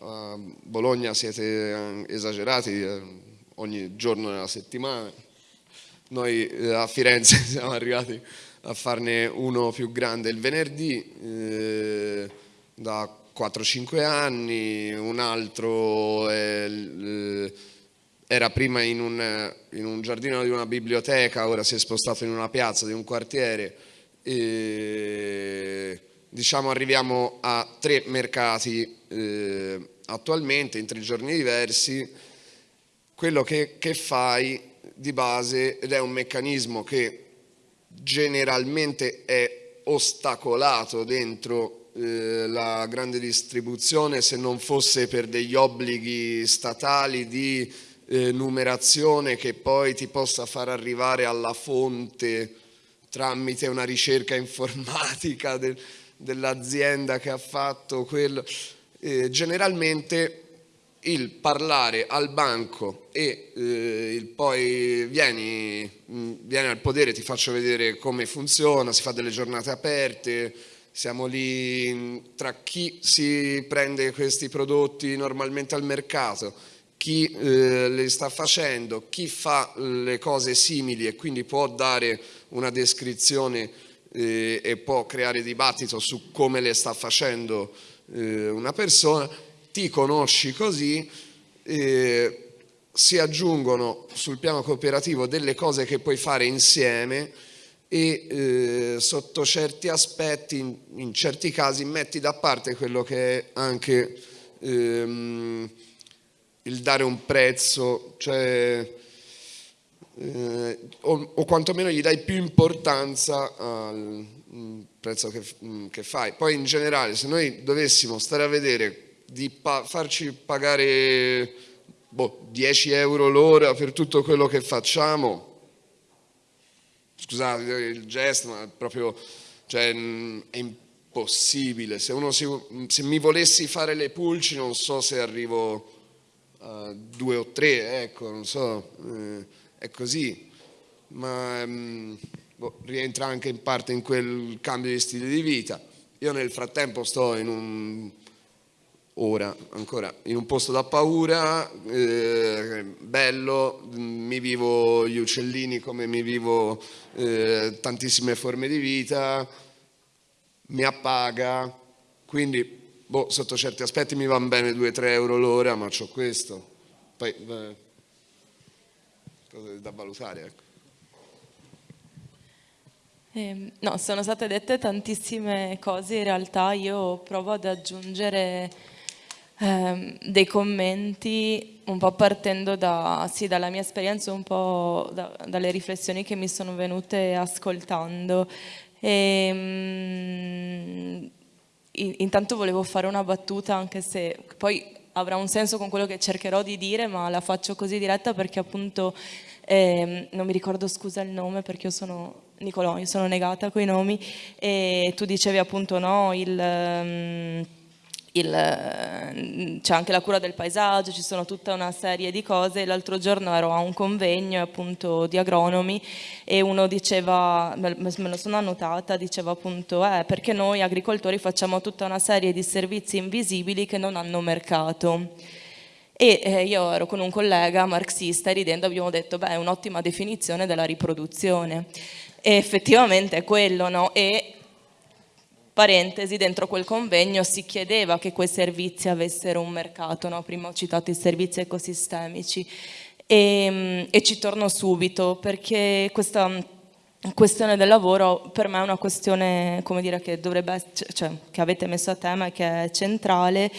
a Bologna siete esagerati eh, ogni giorno della settimana, noi eh, a Firenze siamo arrivati a farne uno più grande il venerdì eh, da 4-5 anni, un altro è, eh, era prima in un, in un, giardino di una biblioteca, ora si è spostato in una piazza di un quartiere. E, diciamo arriviamo a tre mercati eh, attualmente in tre giorni diversi, quello che, che fai di base ed è un meccanismo che generalmente è ostacolato dentro eh, la grande distribuzione se non fosse per degli obblighi statali di eh, numerazione che poi ti possa far arrivare alla fonte tramite una ricerca informatica del, dell'azienda che ha fatto quello. Eh, generalmente il parlare al banco e eh, il poi vieni, mm, vieni, al podere, ti faccio vedere come funziona, si fa delle giornate aperte, siamo lì tra chi si prende questi prodotti normalmente al mercato, chi eh, le sta facendo, chi fa le cose simili e quindi può dare una descrizione eh, e può creare dibattito su come le sta facendo eh, una persona, ti conosci così, eh, si aggiungono sul piano cooperativo delle cose che puoi fare insieme e eh, sotto certi aspetti, in, in, certi casi, metti da parte quello che è anche ehm, il dare un prezzo, cioè, eh, o, o, quantomeno gli dai più importanza al prezzo che, che, fai. Poi in generale, se noi dovessimo stare a vedere di pa farci pagare boh, 10 euro l'ora per tutto quello che facciamo, scusate il gesto, ma proprio cioè, è impossibile. Se, si, se, mi volessi fare le pulci non so se arrivo a due o tre, ecco, non so, eh, è così. Ma mh, boh, rientra anche in parte in quel cambio di stile di vita. Io nel frattempo sto in un ora ancora in un posto da paura, eh, bello, mi vivo gli uccellini come mi vivo eh, tantissime forme di vita, mi appaga, quindi boh, sotto certi aspetti mi vanno bene 2-3 euro l'ora, ma ho questo. Poi, eh, cose da valutare, ecco. Eh, no, sono state dette tantissime cose, in realtà io provo ad aggiungere eh, dei commenti un po' partendo da, sì, dalla mia esperienza, un po' da, dalle riflessioni che mi sono venute ascoltando. E, mh, intanto volevo fare una battuta anche se poi avrà un senso con quello che cercherò di dire ma la faccio così diretta perché appunto eh, non mi ricordo scusa il nome perché io sono Nicolò, io sono negata coi nomi e tu dicevi appunto no il... Um, c'è anche la cura del paesaggio, ci sono tutta una serie di cose. L'altro giorno ero a un convegno appunto di agronomi e uno diceva, me lo sono annotata, diceva appunto eh, perché noi agricoltori facciamo tutta una serie di servizi invisibili che non hanno mercato. E eh, io ero con un collega marxista e ridendo abbiamo detto beh è un'ottima definizione della riproduzione. E effettivamente è quello, no? E parentesi, dentro quel convegno si chiedeva che quei servizi avessero un mercato, no? prima ho citato i servizi ecosistemici e, e ci torno subito perché questa questione del lavoro per me è una questione come dire, che, dovrebbe, cioè, che avete messo a tema e che è centrale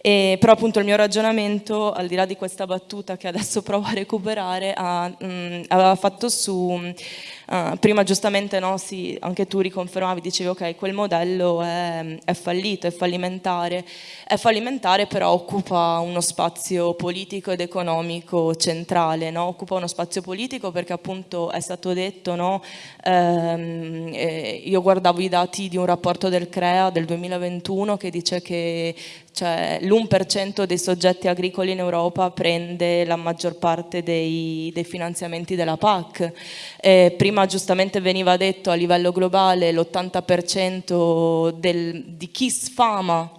e, però appunto il mio ragionamento, al di là di questa battuta che adesso provo a recuperare, ha, mh, aveva fatto su, uh, prima giustamente no, sì, anche tu riconfermavi, dicevi ok, quel modello è, è, fallito, è fallimentare, è fallimentare però occupa uno spazio politico ed economico centrale, no? occupa uno spazio politico perché appunto è stato detto, no? ehm, eh, io guardavo i dati di un rapporto del CREA del 2021 che dice che cioè l'1% dei soggetti agricoli in Europa prende la maggior parte dei, dei finanziamenti della PAC. Eh, prima giustamente veniva detto a livello globale l'80% di chi sfama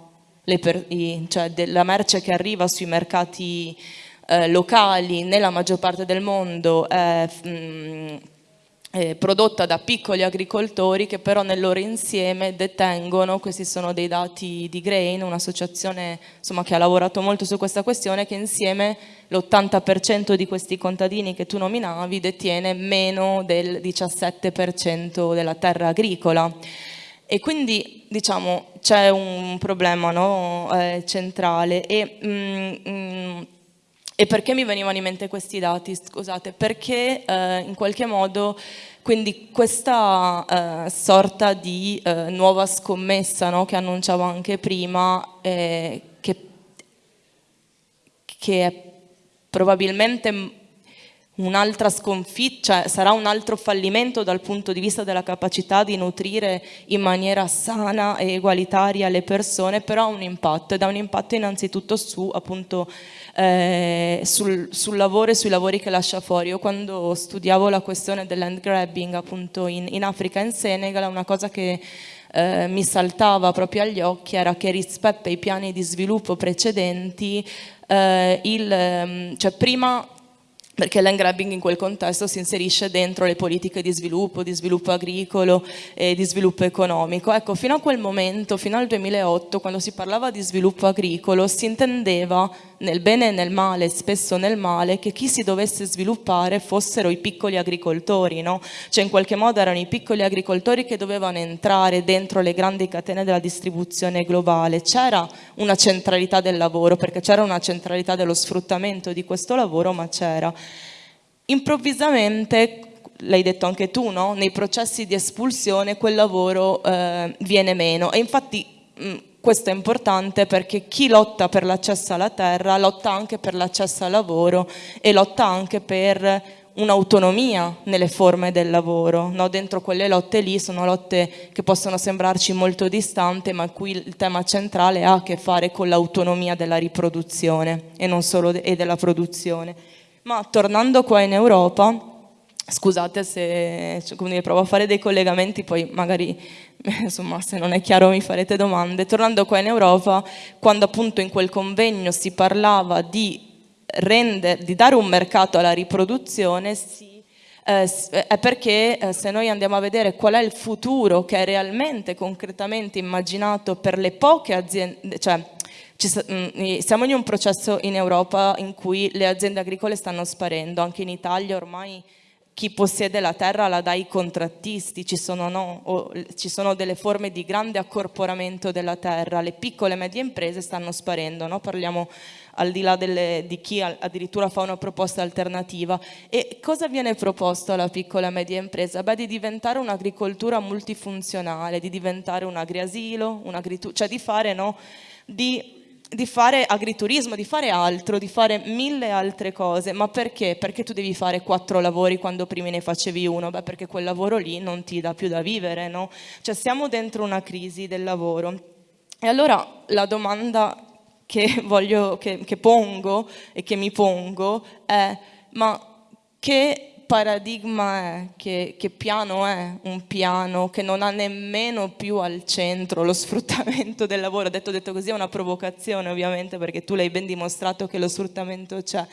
per, i, cioè della merce che arriva sui mercati eh, locali nella maggior parte del mondo è mh, eh, prodotta da piccoli agricoltori che però nel loro insieme detengono, questi sono dei dati di Grain, un'associazione che ha lavorato molto su questa questione, che insieme l'80% di questi contadini che tu nominavi detiene meno del 17% della terra agricola. E quindi diciamo c'è un problema no, eh, centrale e mm, mm, e perché mi venivano in mente questi dati? Scusate, perché eh, in qualche modo quindi questa eh, sorta di eh, nuova scommessa no, che annunciavo anche prima, eh, che, che è probabilmente un'altra sconfitta, cioè sarà un altro fallimento dal punto di vista della capacità di nutrire in maniera sana e egualitaria le persone, però ha un impatto ed ha un impatto innanzitutto su appunto eh, sul, sul, lavoro e sui lavori che lascia fuori. Io quando studiavo la questione del land grabbing appunto in, in Africa in Senegal, una cosa che eh, mi saltava proprio agli occhi era che rispetto ai piani di sviluppo precedenti eh, il, ehm, cioè prima perché l'end grabbing in quel contesto si inserisce dentro le politiche di sviluppo, di sviluppo agricolo e di sviluppo economico. Ecco, fino a quel momento, fino al 2008, quando si parlava di sviluppo agricolo, si intendeva nel bene e nel male, spesso nel male, che chi si dovesse sviluppare fossero i piccoli agricoltori, no? Cioè in qualche modo erano i piccoli agricoltori che dovevano entrare dentro le grandi catene della distribuzione globale. C'era una centralità del lavoro, perché c'era una centralità dello sfruttamento di questo lavoro, ma c'era. Improvvisamente l'hai detto anche tu, no? nei processi di espulsione quel lavoro eh, viene meno e infatti mh, questo è importante perché chi lotta per l'accesso alla terra lotta anche per l'accesso al lavoro e lotta anche per un'autonomia nelle forme del lavoro. No? Dentro quelle lotte lì sono lotte che possono sembrarci molto distanti, ma qui il tema centrale ha a che fare con l'autonomia della riproduzione e non solo de- e della produzione. Ma tornando qua in Europa, scusate se cioè, provo a fare dei collegamenti, poi magari insomma se non è chiaro mi farete domande. Tornando qua in Europa, quando appunto in quel convegno si parlava di, render, di dare un mercato alla riproduzione, si, eh, è perché eh, se noi andiamo a vedere qual è il futuro che è realmente, concretamente immaginato per le poche aziende, cioè Mm, siamo in un processo in Europa in cui le aziende agricole stanno sparendo, anche in Italia ormai chi possiede la terra la dà ai contrattisti, ci sono, no, ci sono, delle forme di grande accorporamento della terra, le piccole e medie imprese stanno sparendo, no? parliamo al di là delle, di chi addirittura fa una proposta alternativa. E cosa viene proposto alla piccola e media impresa? Beh, di diventare un'agricoltura multifunzionale, di diventare un agriasilo, un cioè di fare no, di di fare agriturismo, di fare altro, di fare mille altre cose. Ma perché? Perché tu devi fare quattro lavori quando prima ne facevi uno? Beh, perché quel lavoro lì non ti dà più da vivere, no? Cioè siamo dentro una crisi del lavoro. E allora la domanda che, voglio, che, che pongo e che mi pongo è ma che paradigma è, che, che, piano è un piano che non ha nemmeno più al centro lo sfruttamento del lavoro, detto, detto così è una provocazione ovviamente perché tu l'hai ben dimostrato che lo sfruttamento c'è,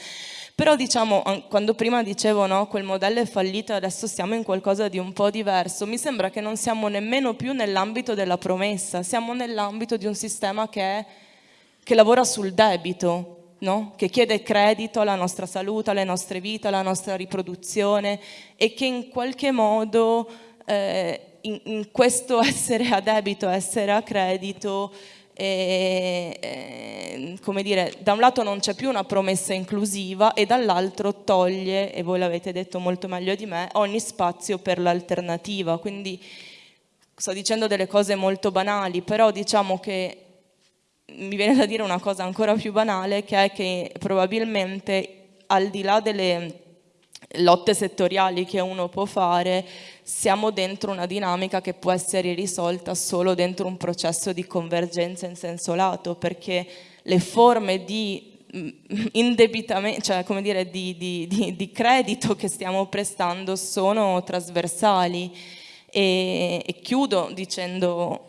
però diciamo, quando prima dicevo no, quel modello è fallito adesso siamo in qualcosa di un po' diverso, mi sembra che non siamo nemmeno più nell'ambito della promessa, siamo nell'ambito di un sistema che, è, che lavora sul debito, no? che chiede credito alla nostra salute, alle nostre vite, alla nostra riproduzione e che in qualche modo eh, in, in, questo essere a debito, essere a credito, eh, eh, come dire, da un lato non c'è più una promessa inclusiva e dall'altro toglie, e voi l'avete detto molto meglio di me, ogni spazio per l'alternativa. Quindi sto dicendo delle cose molto banali, però diciamo che mi viene da dire una cosa ancora più banale, che è che probabilmente al di là delle lotte settoriali che uno può fare, siamo dentro una dinamica che può essere risolta solo dentro un processo di convergenza in senso lato, perché le forme di mm, indebitamento, cioè come dire, di, di, di, di credito che stiamo prestando sono trasversali. E, e chiudo dicendo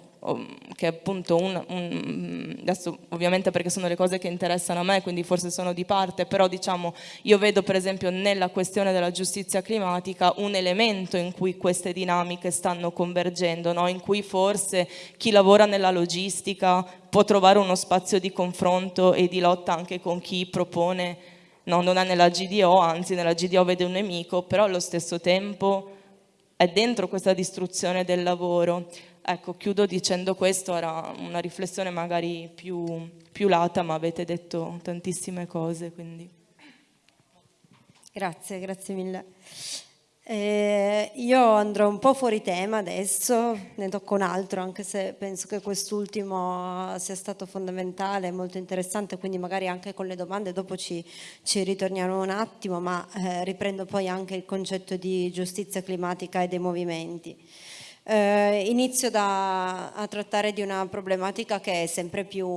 che è appunto un, un, adesso ovviamente perché sono le cose che interessano a me, quindi forse sono di parte, però diciamo io vedo per esempio nella questione della giustizia climatica un elemento in cui queste dinamiche stanno convergendo, no? in cui forse chi lavora nella logistica può trovare uno spazio di confronto e di lotta anche con chi propone, no, non è nella GDO, anzi nella GDO vede un nemico, però allo stesso tempo è dentro questa distruzione del lavoro. Ecco, chiudo dicendo questo, era una riflessione magari più, più lata, ma avete detto tantissime cose, quindi. Grazie, grazie mille. Eh, io andrò un po' fuori tema adesso, ne tocco un altro, anche se penso che quest'ultimo sia stato fondamentale, molto interessante, quindi magari anche con le domande dopo ci, ci ritorniamo un attimo, ma eh, riprendo poi anche il concetto di giustizia climatica e dei movimenti. Eh, inizio da, a trattare di una problematica che è sempre più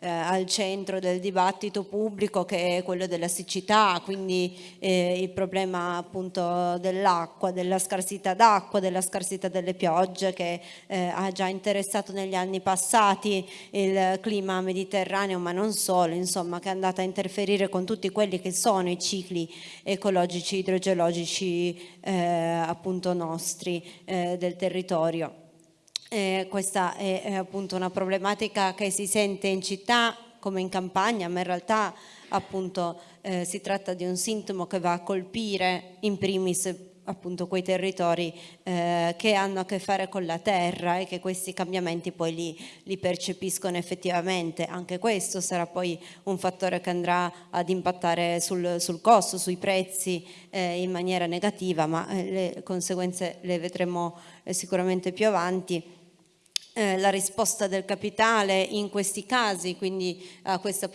eh, al centro del dibattito pubblico che è quello della siccità, quindi eh, il problema appunto dell'acqua, della scarsità d'acqua, della scarsità delle piogge che eh, ha già interessato negli anni passati il clima mediterraneo ma non solo, insomma che è andata a interferire con tutti quelli che sono i cicli ecologici, idrogeologici eh, appunto nostri eh, del territorio. Eh, questa è, è, appunto una problematica che si sente in città come in campagna, ma in realtà appunto eh, si tratta di un sintomo che va a colpire in primis appunto quei territori eh, che hanno a che fare con la terra e che questi cambiamenti poi li, li, percepiscono effettivamente. Anche questo sarà poi un fattore che andrà ad impattare sul, sul costo, sui prezzi eh, in maniera negativa, ma eh, le conseguenze le vedremo eh, sicuramente più avanti. Eh, la risposta del capitale in questi casi, quindi a questa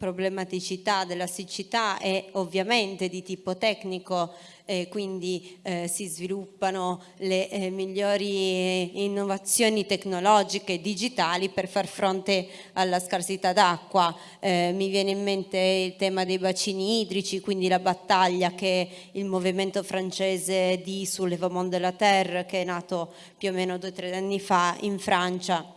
problematicità della siccità è ovviamente di tipo tecnico, eh, quindi eh, si sviluppano le eh, migliori innovazioni tecnologiche e digitali per far fronte alla scarsità d'acqua. Eh, mi viene in mente il tema dei bacini idrici, quindi la battaglia che il movimento francese di Soulèvement de la Terre, che è nato più o meno due o tre anni fa in Francia,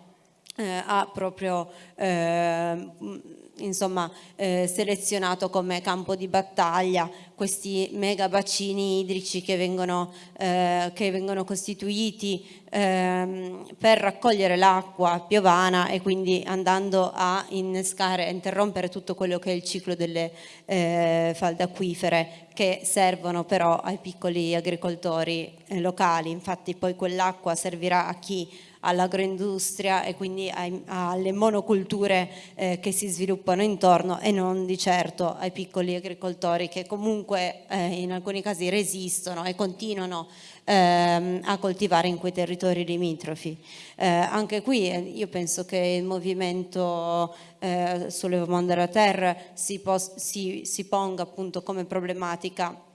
eh, ha proprio eh, insomma, eh, selezionato come campo di battaglia questi mega bacini idrici che vengono, eh, che vengono costituiti ehm, per raccogliere l'acqua piovana e quindi andando a innescare, a interrompere tutto quello che è il ciclo delle eh, falde acquifere che servono però ai piccoli agricoltori eh, locali. Infatti poi quell'acqua servirà a chi all'agroindustria e quindi ai, alle monoculture eh, che si sviluppano intorno e non di certo ai piccoli agricoltori che comunque eh, in alcuni casi resistono e continuano ehm, a coltivare in quei territori limitrofi. Eh, anche qui eh, io penso che il movimento eh, Sollevamento della Terra si, si, si ponga appunto come problematica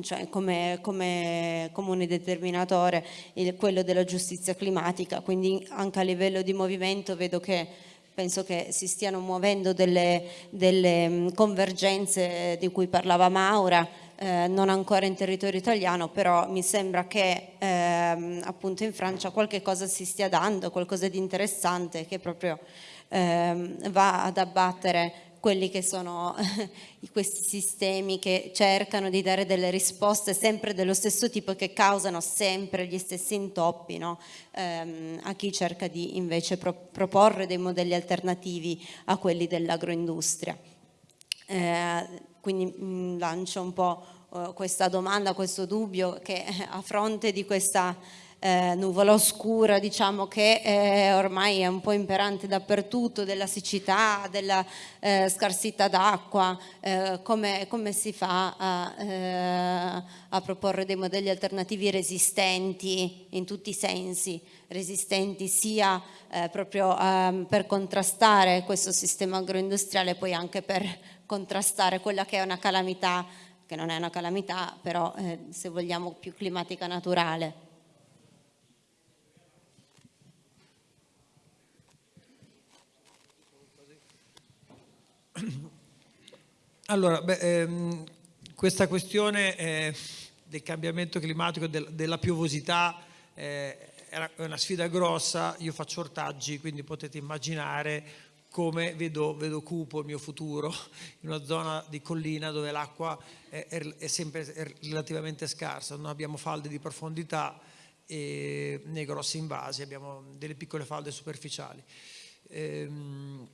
cioè come, come comune determinatore il, quello della giustizia climatica, quindi anche a livello di movimento vedo che penso che si stiano muovendo delle, delle mm, convergenze di cui parlava Maura, eh, non ancora in territorio italiano, però mi sembra che eh, appunto in Francia qualche cosa si stia dando, qualcosa di interessante che proprio eh, va ad abbattere quelli che sono questi sistemi che cercano di dare delle risposte sempre dello stesso tipo che causano sempre gli stessi intoppi no? ehm, a chi cerca di invece pro proporre dei modelli alternativi a quelli dell'agroindustria. Eh, quindi mh, mm, lancio un po' eh, questa domanda, questo dubbio che a fronte di questa eh, nuvola oscura diciamo che eh, ormai è un po' imperante dappertutto della siccità, della eh, scarsità d'acqua, eh, come, come, si fa a, eh, a, proporre dei modelli alternativi resistenti in tutti i sensi, resistenti sia eh, proprio ehm, per contrastare questo sistema agroindustriale poi anche per contrastare quella che è una calamità che non è una calamità, però se vogliamo più climatica naturale. Allora, beh, ehm, questa questione eh, del cambiamento climatico, del, della piovosità, eh, è una sfida grossa, io faccio ortaggi, quindi potete immaginare come vedo, vedo, cupo il mio futuro in una zona di collina dove l'acqua è, è, sempre è relativamente scarsa, non abbiamo falde di profondità nei grossi invasi, abbiamo delle piccole falde superficiali. Ehm,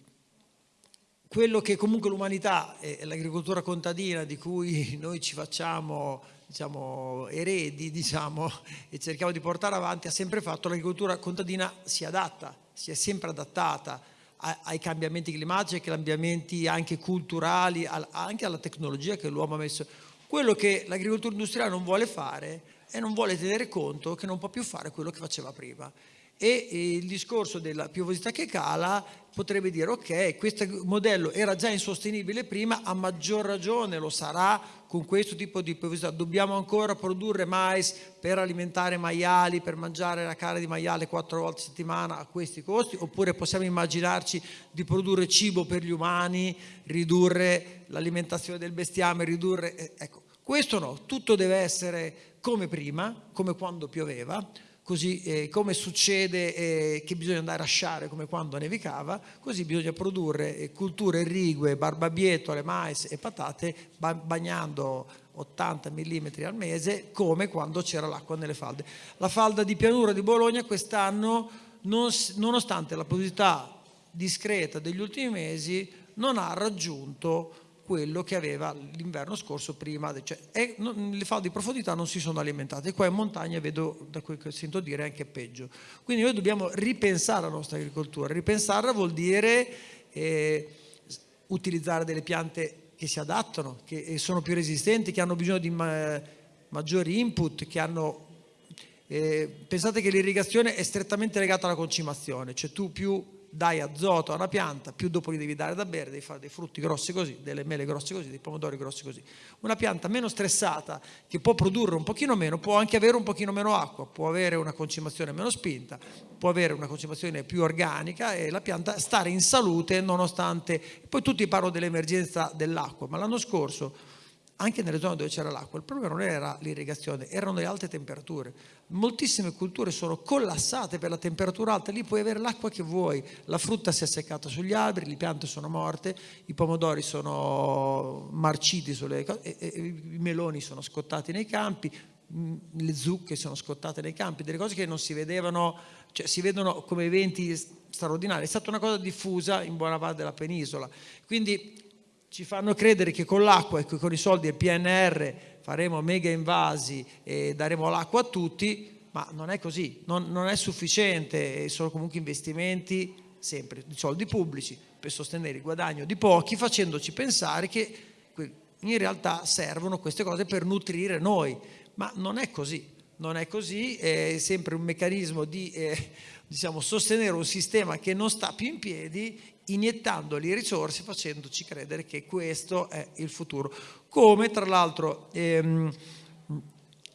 quello che comunque l'umanità e l'agricoltura contadina di cui noi ci facciamo diciamo, eredi diciamo, e cerchiamo di portare avanti ha sempre fatto l'agricoltura contadina si adatta, si è sempre adattata ai cambiamenti climatici, ai cambiamenti anche culturali, anche alla tecnologia che l'uomo ha messo. Quello che l'agricoltura industriale non vuole fare è non vuole tenere conto che non può più fare quello che faceva prima e il discorso della piovosità che cala potrebbe dire ok, questo modello era già insostenibile prima, a maggior ragione lo sarà con questo tipo di piovosità. Dobbiamo ancora produrre mais per alimentare maiali, per mangiare la carne di maiale quattro volte a settimana a questi costi, oppure possiamo immaginarci di produrre cibo per gli umani, ridurre l'alimentazione del bestiame, ridurre... Eh, ecco, questo no, tutto deve essere come prima, come quando pioveva, così eh, come succede eh, che bisogna andare a sciare come quando nevicava, così bisogna produrre eh, culture irrigue, barbabietole, mais e patate bagnando 80 mm al mese come quando c'era l'acqua nelle falde. La falda di pianura di Bologna quest'anno, non, nonostante la positività discreta degli ultimi mesi, non ha raggiunto quello che aveva l'inverno scorso prima, cioè, è, non, le falde di profondità non si sono alimentate, e qua in montagna vedo, da quel che sento dire, anche peggio. Quindi noi dobbiamo ripensare la nostra agricoltura, ripensarla vuol dire eh, utilizzare delle piante che si adattano, che sono più resistenti, che hanno bisogno di ma maggiori input, che hanno... Eh, pensate che l'irrigazione è strettamente legata alla concimazione, cioè tu più dai azoto a una pianta, più dopo gli devi dare da bere, devi fare dei frutti grossi così, delle mele grosse così, dei pomodori grossi così. Una pianta meno stressata, che può produrre un pochino meno, può anche avere un pochino meno acqua, può avere una concimazione meno spinta, può avere una concimazione più organica e la pianta stare in salute nonostante... Poi tutti parlano dell'emergenza dell'acqua, ma l'anno scorso anche nelle zone dove c'era l'acqua, il problema non era l'irrigazione, erano le alte temperature. Moltissime culture sono collassate per la temperatura alta, lì puoi avere l'acqua che vuoi, la frutta si è seccata sugli alberi, le piante sono morte, i pomodori sono marciti sulle cose, i meloni sono scottati nei campi, le zucche sono scottate nei campi, delle cose che non si vedevano, cioè si vedono come eventi straordinari. È stata una cosa diffusa in buona parte della penisola. Quindi ci fanno credere che con l'acqua e con i soldi del PNR faremo mega invasi e daremo l'acqua a tutti, ma non è così, non, non è sufficiente, sono comunque investimenti sempre di soldi pubblici per sostenere il guadagno di pochi, facendoci pensare che in realtà servono queste cose per nutrire noi, ma non è così, non è così, è sempre un meccanismo di eh, diciamo, sostenere un sistema che non sta più in piedi iniettandoli risorse facendoci credere che questo è il futuro. Come tra l'altro ehm,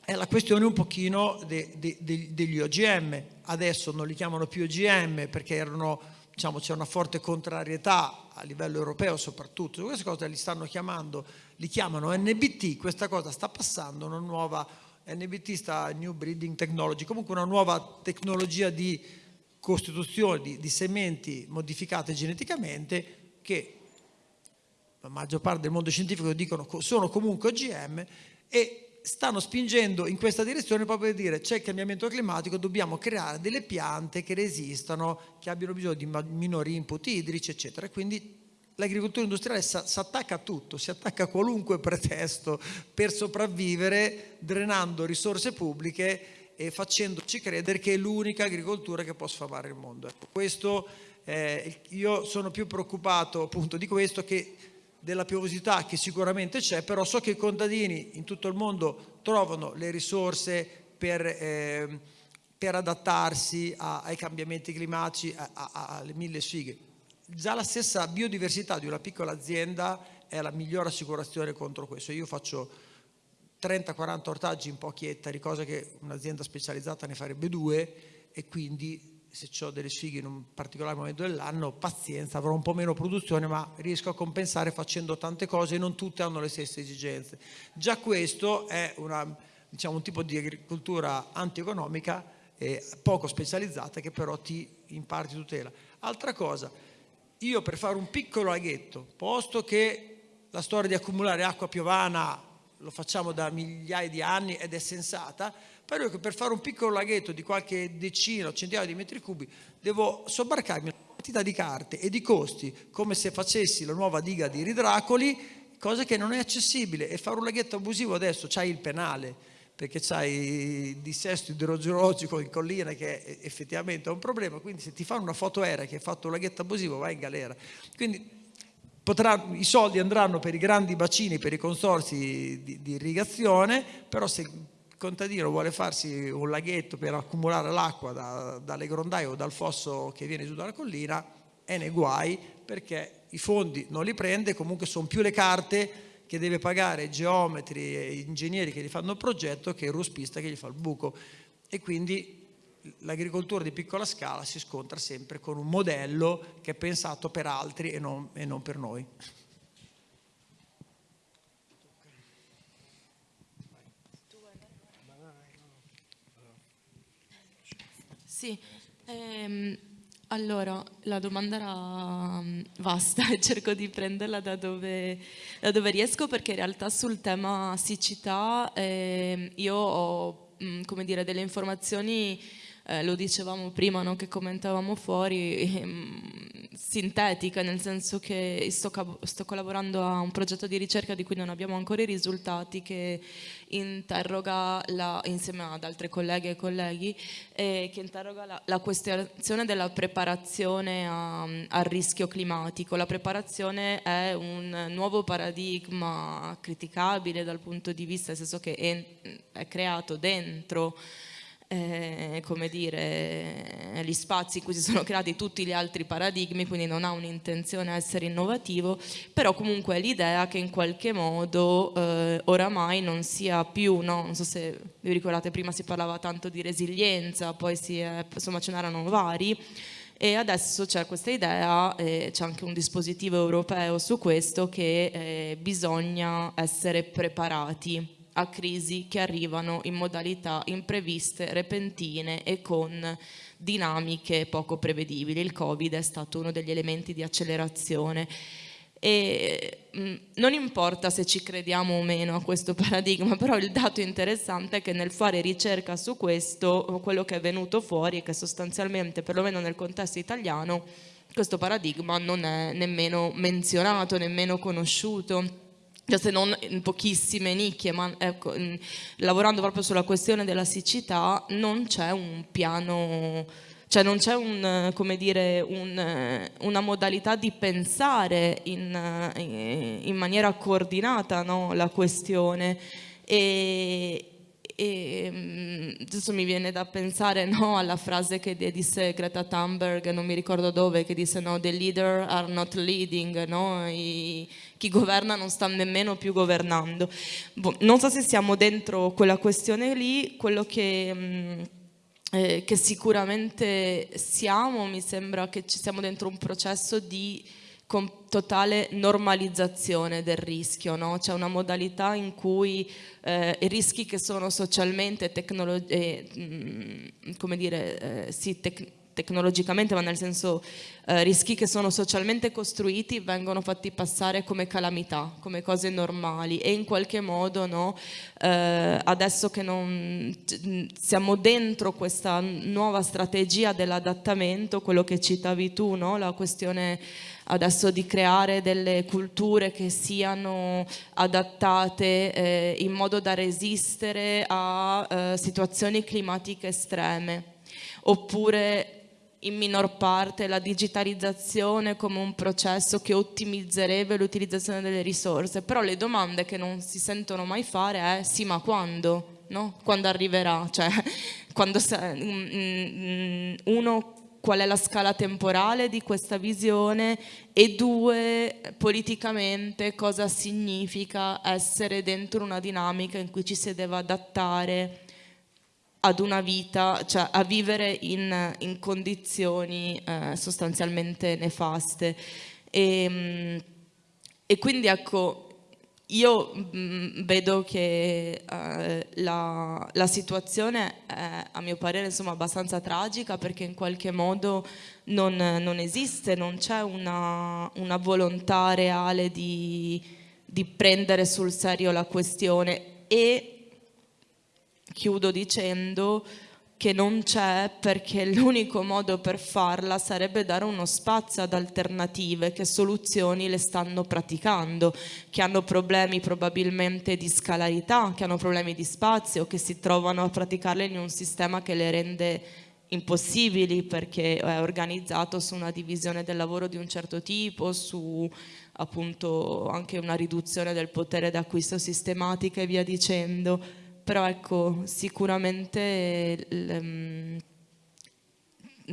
è la questione un pochino de, de, de, degli OGM, adesso non li chiamano più OGM perché erano, diciamo, c'è una forte contrarietà a livello europeo soprattutto, queste cose li stanno chiamando, li chiamano NBT, questa cosa sta passando, una nuova NBT sta New Breeding Technology, comunque una nuova tecnologia di costituzione di, di sementi modificate geneticamente che la maggior parte del mondo scientifico dicono sono comunque OGM e stanno spingendo in questa direzione proprio per dire c'è il cambiamento climatico, dobbiamo creare delle piante che resistano, che abbiano bisogno di minori input idrici, eccetera. Quindi l'agricoltura industriale si attacca a tutto, si attacca a qualunque pretesto per sopravvivere, drenando risorse pubbliche e facendoci credere che è l'unica agricoltura che può sfamare il mondo. Ecco, questo, eh, io sono più preoccupato appunto di questo che della piovosità che sicuramente c'è, però so che i contadini in tutto il mondo trovano le risorse per, eh, per adattarsi a, ai cambiamenti climatici, a, a, alle mille sfighe. Già la stessa biodiversità di una piccola azienda è la migliore assicurazione contro questo. Io faccio 30-40 ortaggi in pochi ettari, cosa che un'azienda specializzata ne farebbe due e quindi se ho delle sfighe in un particolare momento dell'anno, pazienza, avrò un po' meno produzione, ma riesco a compensare facendo tante cose e non tutte hanno le stesse esigenze. Già questo è una, diciamo, un tipo di agricoltura antieconomica eh, poco specializzata che però ti in parte tutela. Altra cosa, io per fare un piccolo laghetto, posto che la storia di accumulare acqua piovana lo facciamo da migliaia di anni ed è sensata, però che per fare un piccolo laghetto di qualche decina o centinaia di metri cubi devo sobbarcarmi una quantità di carte e di costi come se facessi la nuova diga di Ridracoli, cosa che non è accessibile e fare un laghetto abusivo adesso c'hai il penale perché c'hai il dissesto idrogeologico in collina che effettivamente è un problema, quindi se ti fanno una foto aerea che hai fatto un laghetto abusivo vai in galera. Quindi Potrà, I soldi andranno per i grandi bacini, per i consorsi di, di irrigazione, però se contadino vuole farsi un laghetto per accumulare l'acqua da, dalle grondaie o dal fosso che viene giù dalla collina, è nei guai perché i fondi non li prende, comunque sono più le carte che deve pagare geometri e ingegneri che gli fanno il progetto che il ruspista che gli fa il buco. E quindi l'agricoltura di piccola scala si scontra sempre con un modello che è pensato per altri e non, e non per noi. Sì, ehm, allora la domanda era mm, vasta e cerco di prenderla da dove, da dove, riesco perché in realtà sul tema siccità eh, io ho mm, come dire, delle informazioni eh, lo dicevamo prima no, che commentavamo fuori, ehm, sintetica, nel senso che sto, sto, collaborando a un progetto di ricerca di cui non abbiamo ancora i risultati, che interroga, la, insieme ad altre colleghe e colleghi, eh, che interroga la, la, questione della preparazione al rischio climatico. La preparazione è un nuovo paradigma criticabile dal punto di vista, nel senso che è, è creato dentro eh, come dire, gli spazi in cui si sono creati tutti gli altri paradigmi, quindi non ha un'intenzione a essere innovativo, però comunque l'idea che in qualche modo eh, oramai non sia più, no? non so se vi ricordate prima si parlava tanto di resilienza, poi si è, insomma ce n'erano vari, e adesso c'è questa idea, eh, c'è anche un dispositivo europeo su questo, che eh, bisogna essere preparati a crisi che arrivano in modalità impreviste, repentine e con dinamiche poco prevedibili. Il Covid è stato uno degli elementi di accelerazione e mh, mm, non importa se ci crediamo o meno a questo paradigma, però il dato interessante è che nel fare ricerca su questo, quello che è venuto fuori è che sostanzialmente, perlomeno nel contesto italiano, questo paradigma non è nemmeno menzionato, nemmeno conosciuto cioè se non in pochissime nicchie, ma ecco, lavorando proprio sulla questione della siccità, non c'è un piano, cioè non c'è un, un, una modalità di pensare in, in maniera coordinata no, la questione. E, e mm, adesso mi viene da pensare no, alla frase che disse Greta Thunberg, non mi ricordo dove, che disse no, the leader are not leading, no? I, chi governa non sta nemmeno più governando. Boh, non so se siamo dentro quella questione lì, quello che... Mh, mm, eh, che sicuramente siamo, mi sembra che ci siamo dentro un processo di totale normalizzazione del rischio, no? c'è una modalità in cui eh, i rischi che sono socialmente, eh, mm, come dire, eh, sì, tec tecnologicamente, ma nel senso eh, rischi che sono socialmente costruiti vengono fatti passare come calamità, come cose normali e in qualche modo no, eh, adesso che non siamo dentro questa nuova strategia dell'adattamento, quello che citavi tu, no? la questione adesso di creare delle culture che siano adattate eh, in modo da resistere a eh, situazioni climatiche estreme oppure in minor parte la digitalizzazione come un processo che ottimizzerebbe l'utilizzazione delle risorse, però le domande che non si sentono mai fare è sì ma quando? No? Quando arriverà? Cioè, quando, mm, mm, uno qual è la scala temporale di questa visione e due, politicamente cosa significa essere dentro una dinamica in cui ci si deve adattare ad una vita, cioè a vivere in, in condizioni eh, sostanzialmente nefaste. E, mm, e quindi ecco, io mh, mm, vedo che eh, la, la, situazione è a mio parere insomma, abbastanza tragica perché in qualche modo non, non esiste, non c'è una, una, volontà reale di, di prendere sul serio la questione e chiudo dicendo che non c'è perché l'unico modo per farla sarebbe dare uno spazio ad alternative che soluzioni le stanno praticando, che hanno problemi probabilmente di scalarità, che hanno problemi di spazio, che si trovano a praticarle in un sistema che le rende impossibili perché è organizzato su una divisione del lavoro di un certo tipo, su appunto anche una riduzione del potere d'acquisto sistematica e via dicendo però ecco, sicuramente mm,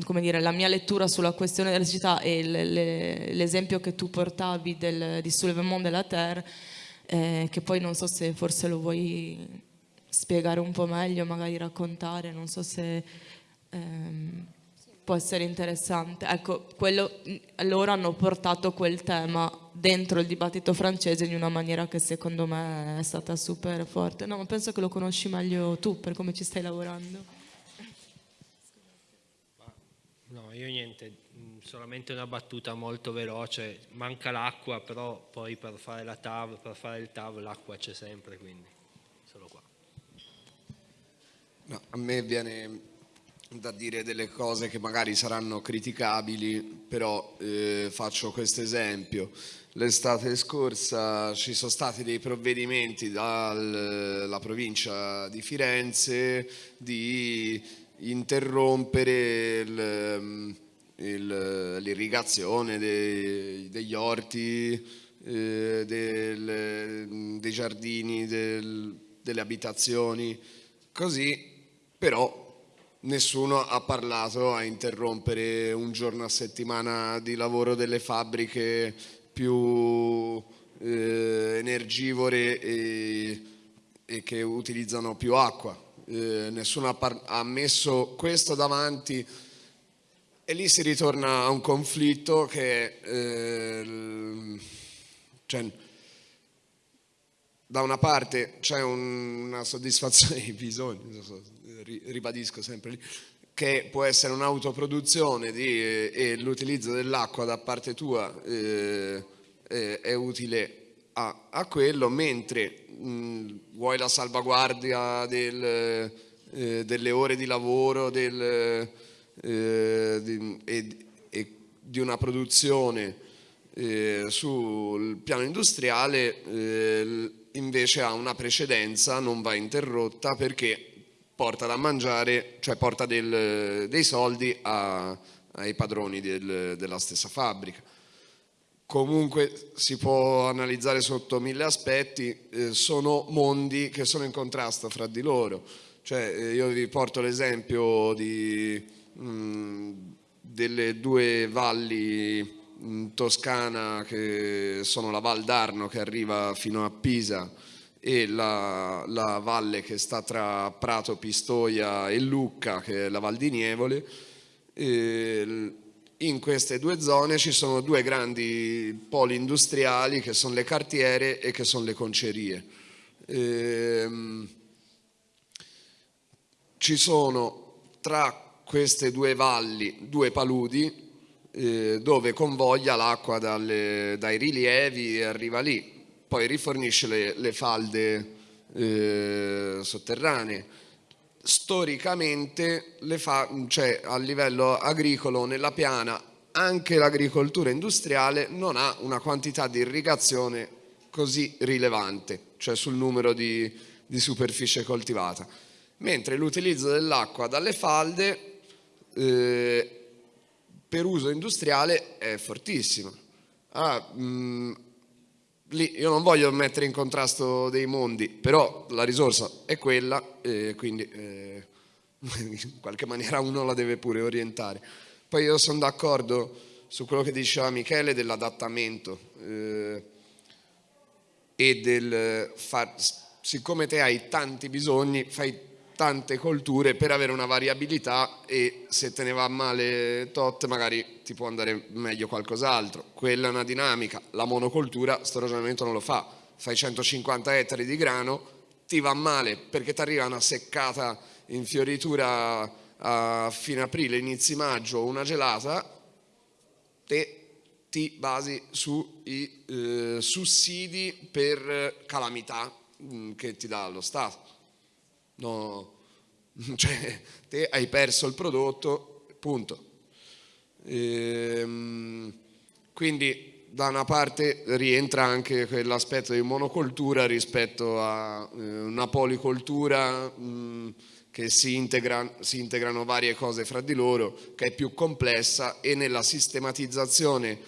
come dire, la mia lettura sulla questione della città e l'esempio che tu portavi del, di Soulèvement de la Terre, eh, che poi non so se forse lo vuoi spiegare un po' meglio, magari raccontare, non so se ehm, può essere interessante. Ecco, quello, loro hanno portato quel tema dentro il dibattito francese in una maniera che secondo me è stata super forte. No, ma penso che lo conosci meglio tu per come ci stai lavorando. No, io niente, mm, solamente una battuta molto veloce, manca l'acqua, però poi per fare la TAV, per fare il TAV l'acqua c'è sempre, quindi solo qua. No, a me viene da dire delle cose che magari saranno criticabili, però eh, faccio questo esempio. L'estate scorsa ci sono stati dei provvedimenti dalla provincia di Firenze di interrompere l'irrigazione degli orti, eh, del, dei giardini, del, delle abitazioni, così però nessuno ha parlato a interrompere un giorno a settimana di lavoro delle fabbriche più eh, energivore e, e che utilizzano più acqua. Eh, nessuno ha, ha messo questo davanti e lì si ritorna a un conflitto che eh, cioè, da una parte c'è un, una soddisfazione di bisogni, ribadisco sempre lì, che può essere un'autoproduzione eh, e l'utilizzo dell'acqua da parte tua eh, è utile a, a quello, mentre mh, vuoi la salvaguardia del, eh, delle ore di lavoro del, eh, di, e, e, di una produzione eh, sul piano industriale eh, invece ha una precedenza, non va interrotta perché porta da mangiare, cioè porta del, dei soldi a, ai padroni del, della stessa fabbrica comunque si può analizzare sotto mille aspetti, eh, sono mondi che sono in contrasto fra di loro. Cioè, eh, io vi porto l'esempio mh, delle due valli in Toscana che sono la Val d'Arno che arriva fino a Pisa e la, la valle che sta tra Prato, Pistoia e Lucca che è la Val di Nievole. E, in queste due zone ci sono due grandi poli industriali che sono le cartiere e che sono le concerie. Ehm, ci sono tra queste due valli due paludi eh, dove convoglia l'acqua dai rilievi e arriva lì, poi rifornisce le, le falde eh, sotterranee storicamente fa, cioè, a livello agricolo nella piana anche l'agricoltura industriale non ha una quantità di irrigazione così rilevante, cioè sul numero di, di superficie coltivata, mentre l'utilizzo dell'acqua dalle falde eh, per uso industriale è fortissimo. Ah, mh, lì io non voglio mettere in contrasto dei mondi, però la risorsa è quella e quindi eh, in qualche maniera uno la deve pure orientare. Poi io sono d'accordo su quello che diceva Michele dell'adattamento eh, e del far, siccome te hai tanti bisogni, fai tante colture per avere una variabilità e se te ne va male tot magari ti può andare meglio qualcos'altro. Quella è una dinamica, la monocoltura sto ragionamento non lo fa, fai 150 ettari di grano, ti va male perché ti arriva una seccata in fioritura a fine aprile, inizi maggio, una gelata, te ti basi sui eh, sussidi per calamità mh, mm, che ti dà lo Stato No, cioè, te hai perso il prodotto, punto. Ehm, quindi da una parte rientra anche quell'aspetto di monocoltura rispetto a eh, una policoltura mh, che si, integra, si, integrano varie cose fra di loro, che è più complessa e nella sistematizzazione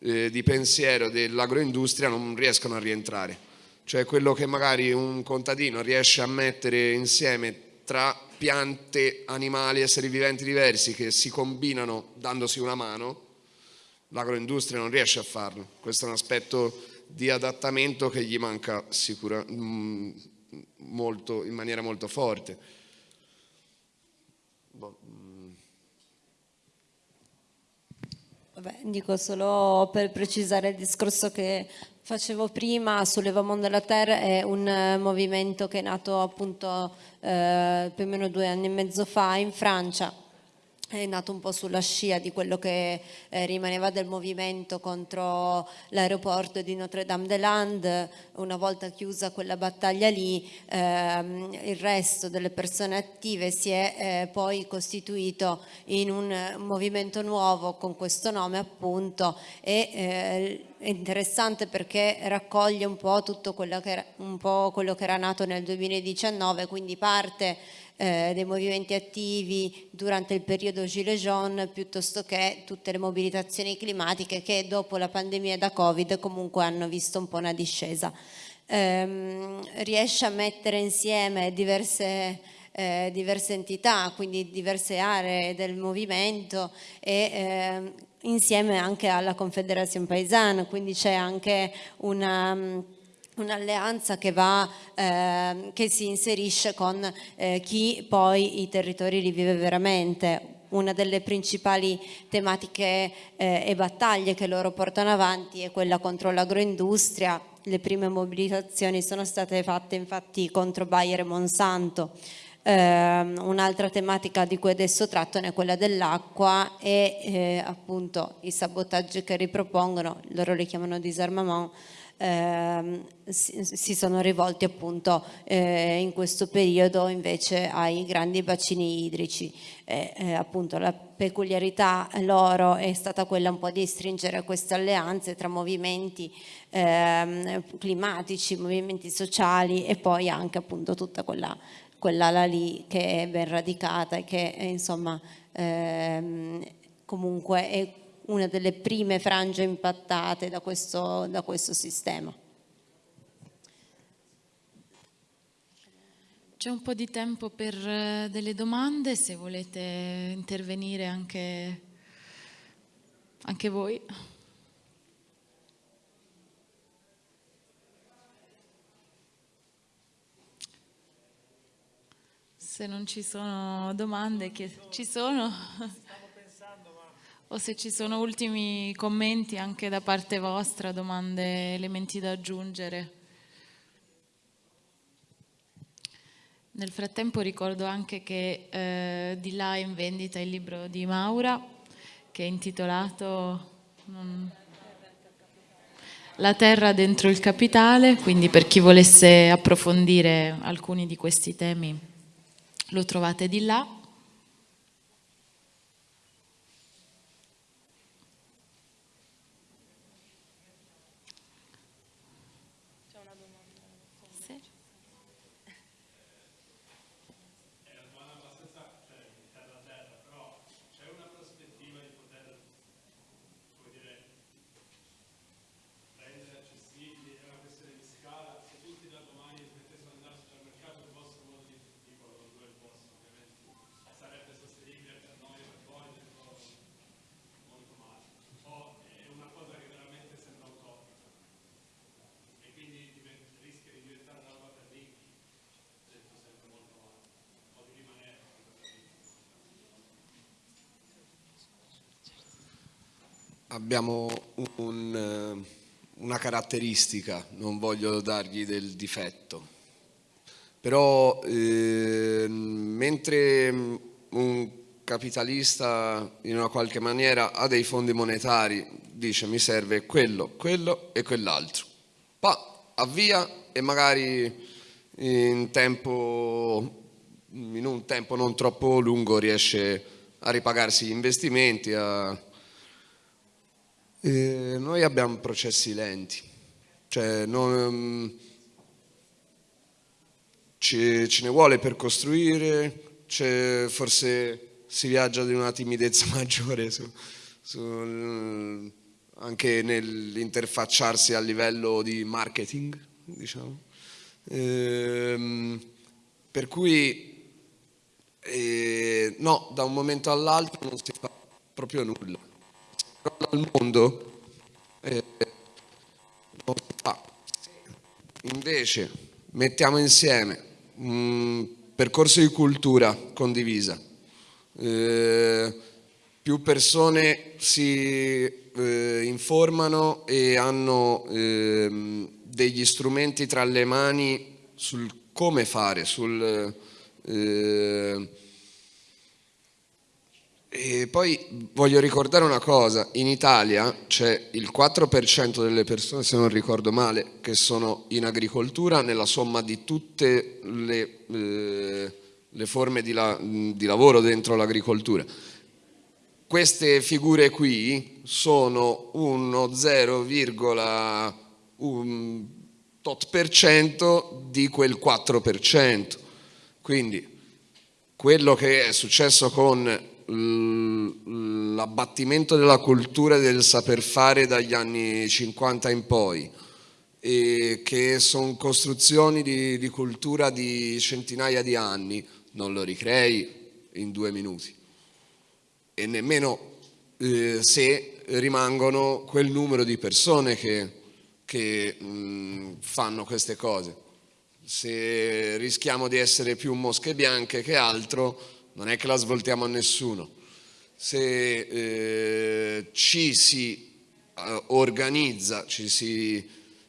eh, di pensiero dell'agroindustria non riescono a rientrare. Cioè quello che magari un contadino riesce a mettere insieme tra piante, animali, esseri viventi diversi che si combinano dandosi una mano, l'agroindustria non riesce a farlo. Questo è un aspetto di adattamento che gli manca sicura, mm, in maniera molto forte. Boh, mm. Vabbè, dico solo per precisare il discorso che facevo prima, Soulevament de la Terre è un eh, movimento che è nato appunto eh, più o meno due anni e mezzo fa in Francia è nato un po' sulla scia di quello che eh, rimaneva del movimento contro l'aeroporto di Notre-Dame-des-Landes, una volta chiusa quella battaglia lì ehm, il resto delle persone attive si è eh, poi costituito in un movimento nuovo con questo nome appunto. E eh, è interessante perché raccoglie un po' tutto quello che era, quello che era nato nel 2019, quindi parte eh, dei movimenti attivi durante il periodo Gilets jaunes piuttosto che tutte le mobilitazioni climatiche che dopo la pandemia da Covid comunque hanno visto un po' una discesa. Eh, riesce a mettere insieme diverse, eh, diverse entità, quindi diverse aree del movimento e ehm, insieme anche alla Confederazione Paesana, quindi c'è anche una un'alleanza che, eh, che, si inserisce con eh, chi poi i territori li vive veramente. Una delle principali tematiche eh, e battaglie che loro portano avanti è quella contro l'agroindustria. Le prime mobilitazioni sono state fatte infatti contro Bayer e Monsanto. Eh, un'altra tematica di cui adesso trattano è quella dell'acqua e eh, appunto i sabotaggi che ripropongono, loro li chiamano disarmament, ehm, si, si, sono rivolti appunto eh, in questo periodo invece ai grandi bacini idrici. Eh, eh, appunto la peculiarità loro è stata quella un po' di stringere queste alleanze tra movimenti ehm, climatici, movimenti sociali e poi anche appunto tutta quella quell'ala lì che è ben radicata e che insomma ehm, comunque è una delle prime frange impattate da questo, da questo sistema. C'è un po' di tempo per eh, delle domande, se volete intervenire anche, anche voi. Se non ci sono domande, che ci sono? o se ci sono ultimi commenti anche da parte vostra, domande, elementi da aggiungere. Nel frattempo ricordo anche che eh, di là è in vendita il libro di Maura che è intitolato non... La terra dentro il capitale, quindi per chi volesse approfondire alcuni di questi temi lo trovate di là. Abbiamo un, eh, una caratteristica, non voglio dargli del difetto, però eh, mentre un capitalista in una qualche maniera ha dei fondi monetari, dice mi serve quello, quello e quell'altro, poi avvia e magari in, tempo, in un tempo non troppo lungo riesce a ripagarsi gli investimenti, a, e noi abbiamo processi lenti, cioè non, ce, ce ne vuole per costruire, forse si viaggia di una timidezza maggiore su, su, anche nell'interfacciarsi a livello di marketing, diciamo. Ehm, per cui, eh, no, da un momento all'altro non si fa proprio nulla. Si crolla il mondo, eh, non fa. Invece, mettiamo insieme un percorso di cultura condivisa, eh, più persone si eh, informano e hanno eh, degli strumenti tra le mani sul come fare, sul... E poi voglio ricordare una cosa, in Italia c'è il 4% delle persone, se non ricordo male, che sono in agricoltura nella somma di tutte le, eh, le forme di, la, di lavoro dentro l'agricoltura queste figure qui sono uno 0,1 tot per cento di quel 4%. Quindi quello che è successo con l'abbattimento della cultura del saper fare dagli anni 50 in poi, e che sono costruzioni di, di cultura di centinaia di anni, non lo ricrei in due minuti e nemmeno eh, se rimangono quel numero di persone che, che mh, fanno queste cose. Se rischiamo di essere più mosche bianche che altro, non è che la svoltiamo a nessuno. Se eh, ci si eh, organizza, ci si,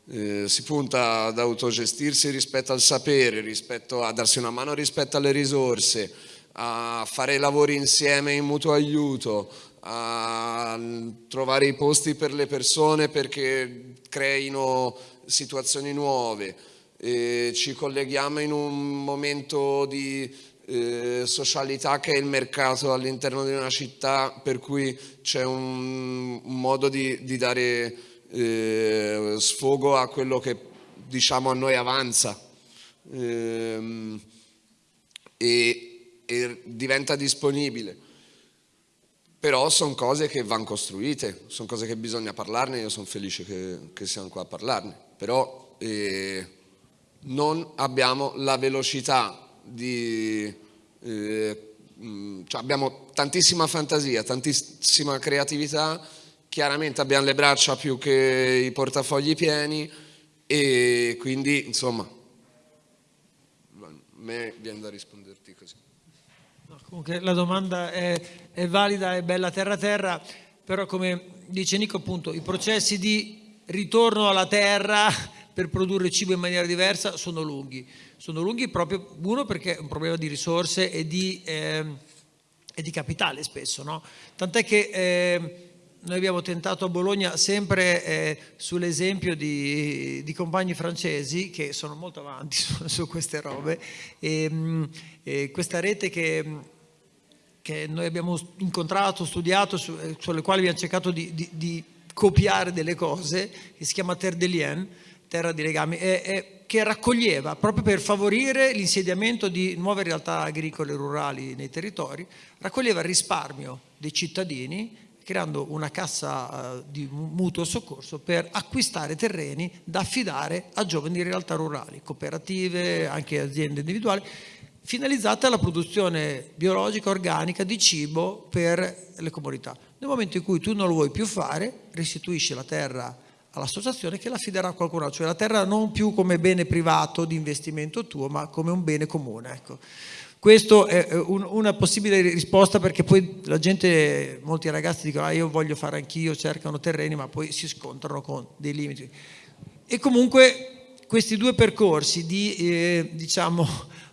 eh, si punta ad autogestirsi rispetto al sapere, rispetto a darsi una mano rispetto alle risorse, a fare lavori insieme in mutuo aiuto, a trovare i posti per le persone perché creino situazioni nuove, ci colleghiamo in un momento di eh, socialità che è il mercato all'interno di una città per cui c'è un, un, modo di, di dare eh, sfogo a quello che diciamo a noi avanza. Eh, e, e diventa disponibile. Però sono cose che vanno costruite, sono cose che bisogna parlarne, io sono felice che, che siamo qua a parlarne, però eh, non abbiamo la velocità di... Eh, cioè abbiamo tantissima fantasia, tantissima creatività, chiaramente abbiamo le braccia più che i portafogli pieni e quindi insomma a me viene da risponderti così. Comunque la domanda è, è valida, è bella terra terra, però come dice Nico appunto i processi di ritorno alla terra per produrre cibo in maniera diversa sono lunghi. Sono lunghi proprio, uno perché è un problema di risorse e di, eh, e di capitale spesso, no? Tant'è che eh, noi abbiamo tentato a Bologna sempre eh, sull'esempio di, di, compagni francesi che sono molto avanti su, su queste robe e, mm, e questa rete che che noi abbiamo incontrato, studiato, su, eh, sulle quali abbiamo cercato di, di, di, copiare delle cose, che si chiama Terre de Lien, terra di legami, e, e, che raccoglieva proprio per favorire l'insediamento di nuove realtà agricole e rurali nei territori, raccoglieva il risparmio dei cittadini creando una cassa uh, di mutuo soccorso per acquistare terreni da affidare a giovani realtà rurali, cooperative, anche aziende individuali, finalizzate alla produzione biologica organica di cibo per le comunità. Nel momento in cui tu non lo vuoi più fare, restituisci la terra all'associazione che la affiderà a qualcun altro, cioè la terra non più come bene privato di investimento tuo, ma come un bene comune. Ecco. Questo è un, una possibile risposta perché poi la gente, molti ragazzi dicono ah, io voglio fare anch'io, cercano terreni, ma poi si scontrano con dei limiti. E comunque questi due percorsi di, eh, diciamo,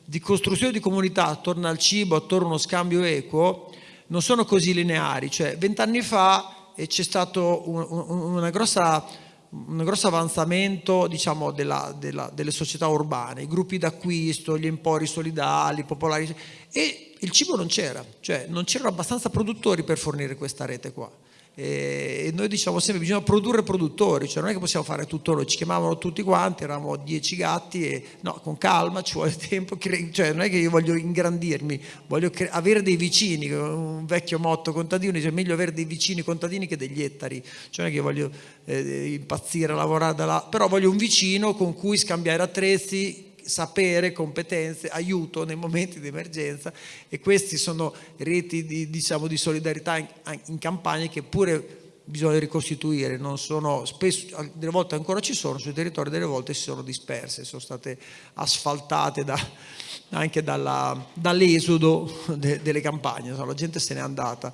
di costruzione di comunità attorno al cibo, attorno a uno scambio equo, non sono così lineari. Cioè, vent'anni fa eh, c'è stato un, un, una grossa, un grosso avanzamento diciamo, della, della, delle società urbane, i gruppi d'acquisto, gli empori solidali, popolari, e il cibo non c'era, cioè non c'erano abbastanza produttori per fornire questa rete qua. E noi diciamo sempre bisogna produrre produttori, cioè non è che possiamo fare tutto noi, ci chiamavano tutti quanti, eravamo dieci gatti e no, con calma ci vuole tempo, cioè non è che io voglio ingrandirmi, voglio avere dei vicini, un vecchio motto contadino dice meglio avere dei vicini contadini che degli ettari, cioè non è che io voglio eh, impazzire, lavorare da là, però voglio un vicino con cui scambiare attrezzi, sapere, competenze, aiuto nei momenti di emergenza e questi sono reti di, diciamo, di solidarietà in, in campagna che pure bisogna ricostituire, non sono, spesso, delle volte ancora ci sono, sui territori delle volte si sono disperse, sono state asfaltate da, anche dall'esodo de, delle campagne, la gente se n'è andata.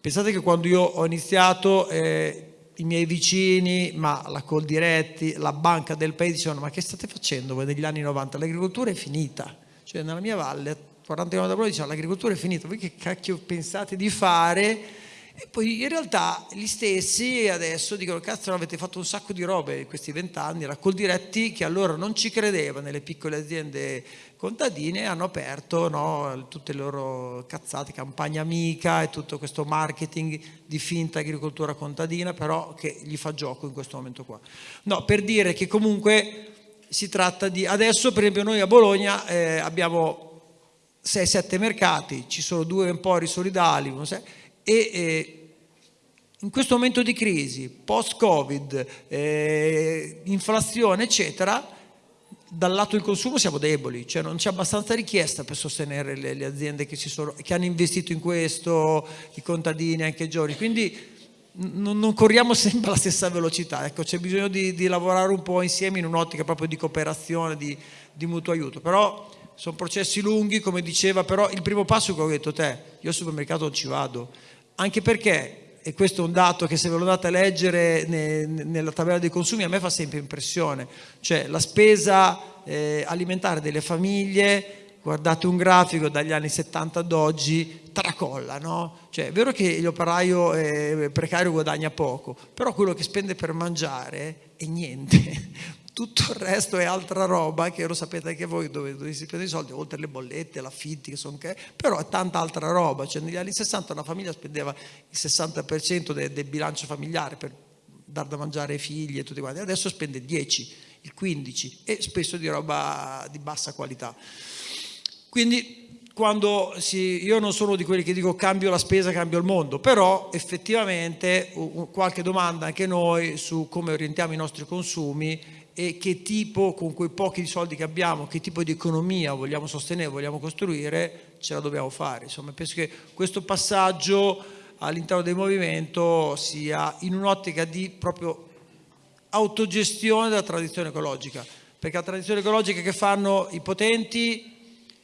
Pensate che quando io ho iniziato eh, i miei vicini, ma la Coldiretti, la banca del paese dicevano ma che state facendo voi negli anni 90? L'agricoltura è finita, cioè nella mia valle 40 km da voi dicevano l'agricoltura è finita, voi che cacchio pensate di fare? E poi in realtà gli stessi adesso dicono cazzo avete fatto un sacco di robe in questi vent'anni, la Coldiretti che allora non ci credeva nelle piccole aziende contadine hanno aperto no, tutte le loro cazzate, campagna amica e tutto questo marketing di finta agricoltura contadina, però che gli fa gioco in questo momento qua. No, per dire che comunque si tratta di... Adesso per esempio noi a Bologna eh, abbiamo 6-7 mercati, ci sono due empori solidali e... Eh, in questo momento di crisi, post-Covid, eh, inflazione, eccetera, dal lato del consumo siamo deboli, cioè non c'è abbastanza richiesta per sostenere le, le aziende che, sono, che, hanno investito in questo, i contadini, anche i giovani, quindi non, non corriamo sempre alla stessa velocità, ecco, c'è bisogno di, di, lavorare un po' insieme in un'ottica proprio di cooperazione, di, di mutuo aiuto, però sono processi lunghi, come diceva, però il primo passo che ho detto te, io al supermercato non ci vado, anche perché e questo è un dato che se ve lo date a leggere nella tabella dei consumi a me fa sempre impressione, cioè la spesa eh, alimentare delle famiglie, guardate un grafico dagli anni 70 ad oggi, tracolla, no? Cioè è vero che l'operaio eh, precario guadagna poco, però quello che spende per mangiare è niente, tutto il resto è altra roba che lo sapete anche voi dove, dove si prendono i soldi, oltre le bollette, l'affitti, che sono che, però è tanta altra roba. Cioè, negli anni 60 una famiglia spendeva il 60% del, del bilancio familiare per dar da mangiare ai figli e tutti quanti, adesso spende il 10, il 15 e spesso di roba di bassa qualità. Quindi quando si, io non sono di quelli che dico cambio la spesa, cambio il mondo, però effettivamente qualche domanda anche noi su come orientiamo i nostri consumi e che tipo, con quei pochi soldi che abbiamo, che tipo di economia vogliamo sostenere, vogliamo costruire, ce la dobbiamo fare. Insomma, penso che questo passaggio all'interno del movimento sia in un'ottica di proprio autogestione della tradizione ecologica, perché la tradizione ecologica che fanno i potenti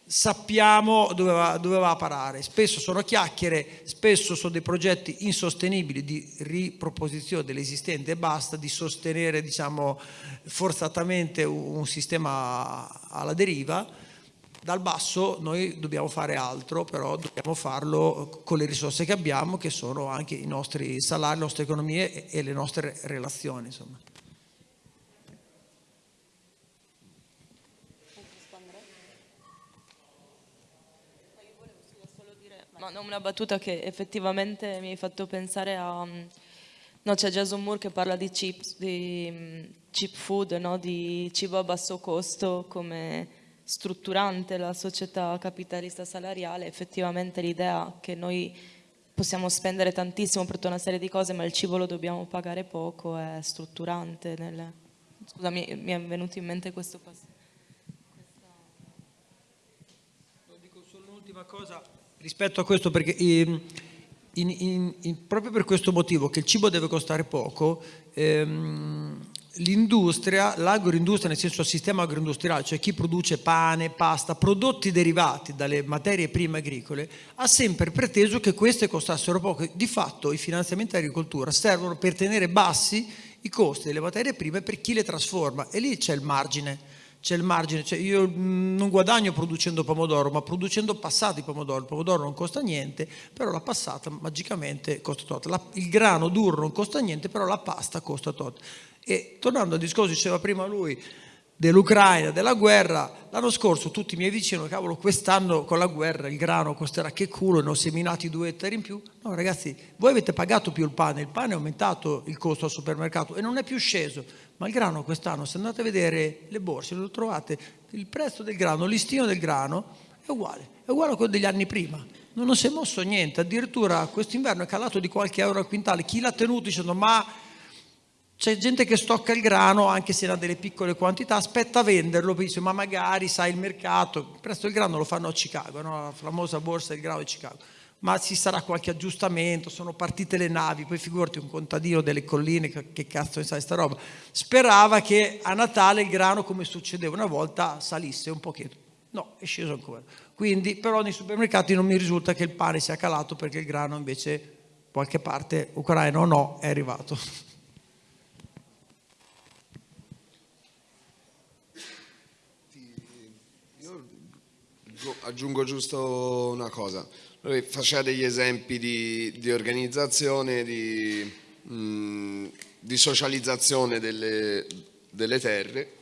sappiamo dove va, dove va, a parare. Spesso sono chiacchiere, spesso sono dei progetti insostenibili di riproposizione dell'esistente e basta, di sostenere diciamo, forzatamente un sistema alla deriva. Dal basso noi dobbiamo fare altro, però dobbiamo farlo con le risorse che abbiamo, che sono anche i nostri salari, le nostre economie e le nostre relazioni. Insomma. No, una battuta che effettivamente mi hai fatto pensare a... Mm, no, c'è Jason Moore che parla di, chips, di mm, cheap food, no? di cibo a basso costo come strutturante la società capitalista salariale. Effettivamente l'idea che noi possiamo spendere tantissimo per tutta una serie di cose, ma il cibo lo dobbiamo pagare poco, è strutturante. Nel... Scusa, mi, è venuto in mente questo passaggio. Dico solo un'ultima cosa rispetto a questo perché in, in, in, proprio per questo motivo che il cibo deve costare poco ehm, l'industria, l'agroindustria nel senso il sistema agroindustriale, cioè chi produce pane, pasta, prodotti derivati dalle materie prime agricole, ha sempre preteso che queste costassero poco. Di fatto i finanziamenti all'agricoltura servono per tenere bassi i costi delle materie prime per chi le trasforma e lì c'è il margine c'è il margine, cioè io non guadagno producendo pomodoro, ma producendo passati pomodoro, il pomodoro non costa niente, però la passata magicamente costa tot, la, il grano duro non costa niente, però la pasta costa tot. E tornando al discorso, diceva prima lui, dell'Ucraina, della guerra. L'anno scorso tutti i miei vicini, cavolo, quest'anno con la guerra il grano costerà che culo, ne ho seminati due ettari in più. No ragazzi, voi avete pagato più il pane, il pane è aumentato il costo al supermercato e non è più sceso, ma il grano quest'anno, se andate a vedere le borse, lo trovate, il prezzo del grano, listino del grano è uguale, è uguale a quello degli anni prima. Non si è mosso niente, addirittura quest'inverno è calato di qualche euro al quintale. Chi l'ha tenuto dicendo ma c'è gente che stocca il grano anche se ha delle piccole quantità, aspetta a venderlo, dice ma magari sai il mercato, presto il grano lo fanno a Chicago, no? la famosa borsa del grano di Chicago, ma ci sarà qualche aggiustamento, sono partite le navi, poi figurati un contadino delle colline, che cazzo ne sai sta roba, sperava che a Natale il grano come succedeva una volta salisse un pochettino, no è sceso ancora, quindi però nei supermercati non mi risulta che il pane sia calato perché il grano invece qualche parte ucraino o no è arrivato. Aggiungo giusto una cosa. Lui faceva degli esempi di, di organizzazione, di, mh, di socializzazione delle, delle, terre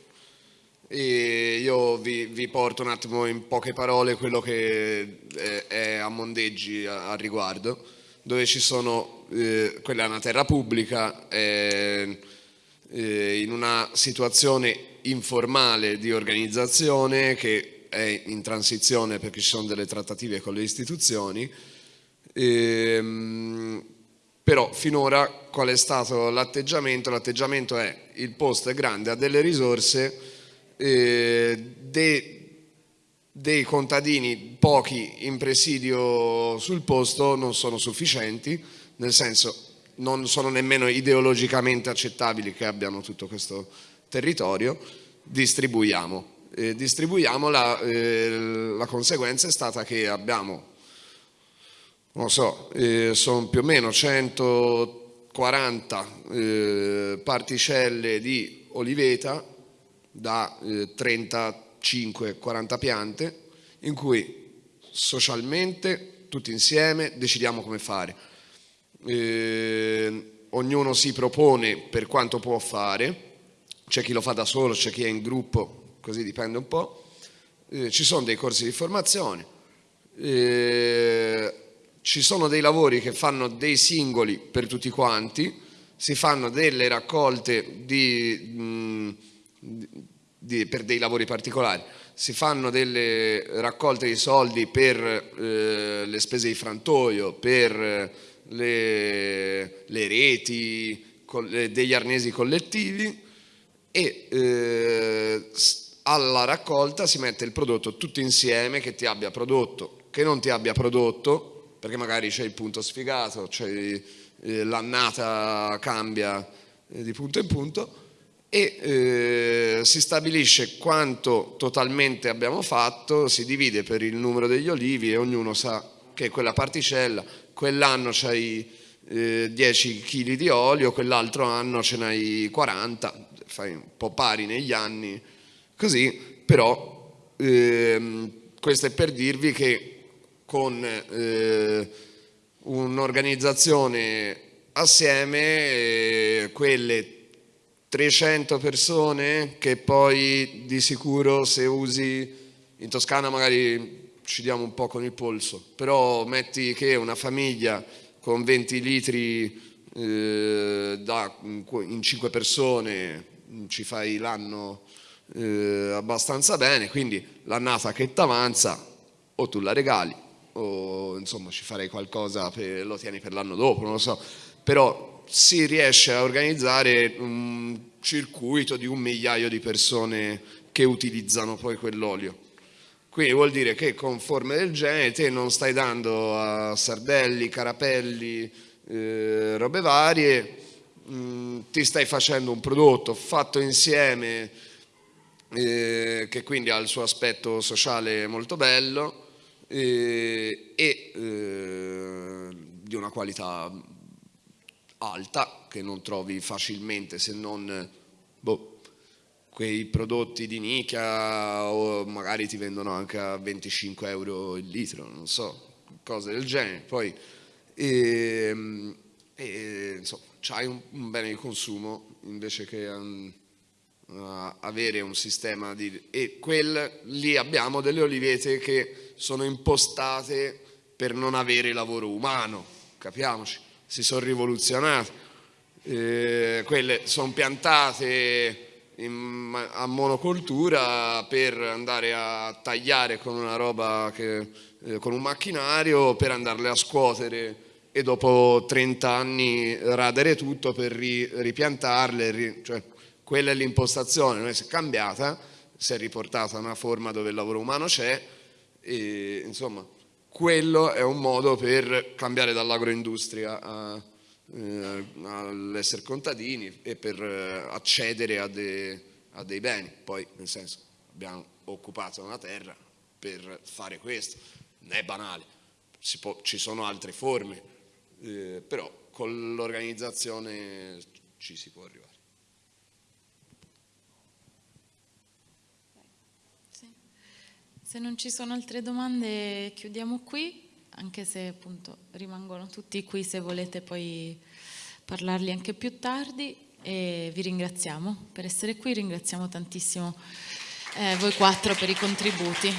e io vi, vi, porto un attimo in poche parole quello che è, è a Mondeggi a, a, riguardo, dove ci sono, eh, quella è una terra pubblica, è, eh, in una situazione informale di organizzazione che è in transizione perché ci sono delle trattative con le istituzioni, ehm, però finora qual è stato l'atteggiamento? L'atteggiamento è il posto è grande, ha delle risorse, eh, dei, dei contadini, pochi in presidio sul posto, non sono sufficienti, nel senso non sono nemmeno ideologicamente accettabili che abbiano tutto questo territorio, distribuiamo eh, distribuiamola, eh, la conseguenza è stata che abbiamo, non so, eh, sono più o meno 140 eh, particelle di oliveta da 35-40 eh, piante in cui socialmente tutti insieme decidiamo come fare. Eh, ognuno si propone per quanto può fare, c'è chi lo fa da solo, c'è chi è in gruppo, così dipende un po', eh, ci sono dei corsi di formazione, eh, ci sono dei lavori che fanno dei singoli per tutti quanti, si fanno delle raccolte di, mh, di, per dei lavori particolari, si fanno delle raccolte di soldi per eh, le spese di frantoio, per le, le reti, degli arnesi collettivi e eh, alla raccolta si mette il prodotto tutto insieme, che ti abbia prodotto, che non ti abbia prodotto, perché magari c'è il punto sfigato, eh, l'annata cambia eh, di punto in punto, e eh, si stabilisce quanto totalmente abbiamo fatto, si divide per il numero degli olivi e ognuno sa che quella particella, quell'anno c'hai eh, 10 kg di olio, quell'altro anno ce n'hai 40, fai un po' pari negli anni, Così, però, ehm, questo è per dirvi che con eh, un'organizzazione assieme, eh, quelle 300 persone che poi di sicuro se usi in Toscana magari ci diamo un po' con il polso, però metti che una famiglia con 20 litri eh, da, in 5 persone ci fai l'anno eh, abbastanza bene, quindi l'annata che ti avanza o tu la regali o insomma ci farei qualcosa, per, lo tieni per l'anno dopo, non lo so, però si riesce a organizzare un circuito di un migliaio di persone che utilizzano poi quell'olio. Quindi vuol dire che con forme del genere te non stai dando a sardelli, carapelli, eh, robe varie, mh, mm, ti stai facendo un prodotto fatto insieme eh, che quindi ha il suo aspetto sociale molto bello eh, e eh, di una qualità alta che non trovi facilmente se non boh, quei prodotti di nicchia o magari ti vendono anche a 25 euro il litro, non so, cose del genere. Poi ehm, e, insomma, c'hai un, un, bene di consumo invece che um, uh, avere un sistema di... e quel, lì abbiamo delle olivete che sono impostate per non avere lavoro umano, capiamoci, si sono rivoluzionate. Eh, quelle sono piantate in, a monocoltura per andare a tagliare con una roba che, eh, con un macchinario per andarle a scuotere e dopo 30 anni radere tutto per ri, ripiantarle, ri, cioè, quella è l'impostazione, non è cambiata, si è riportata a una forma dove il lavoro umano c'è e insomma quello è un modo per cambiare dall'agroindustria a eh, all'essere contadini e per eh, accedere a, de, a, dei beni. Poi, nel senso, abbiamo occupato una terra per fare questo, non è banale, può, ci sono altre forme, eh, però con l'organizzazione ci si può arrivare. Se non ci sono altre domande chiudiamo qui anche se appunto rimangono tutti qui se volete poi parlarli anche più tardi e vi ringraziamo per essere qui, ringraziamo tantissimo eh, voi quattro per i contributi.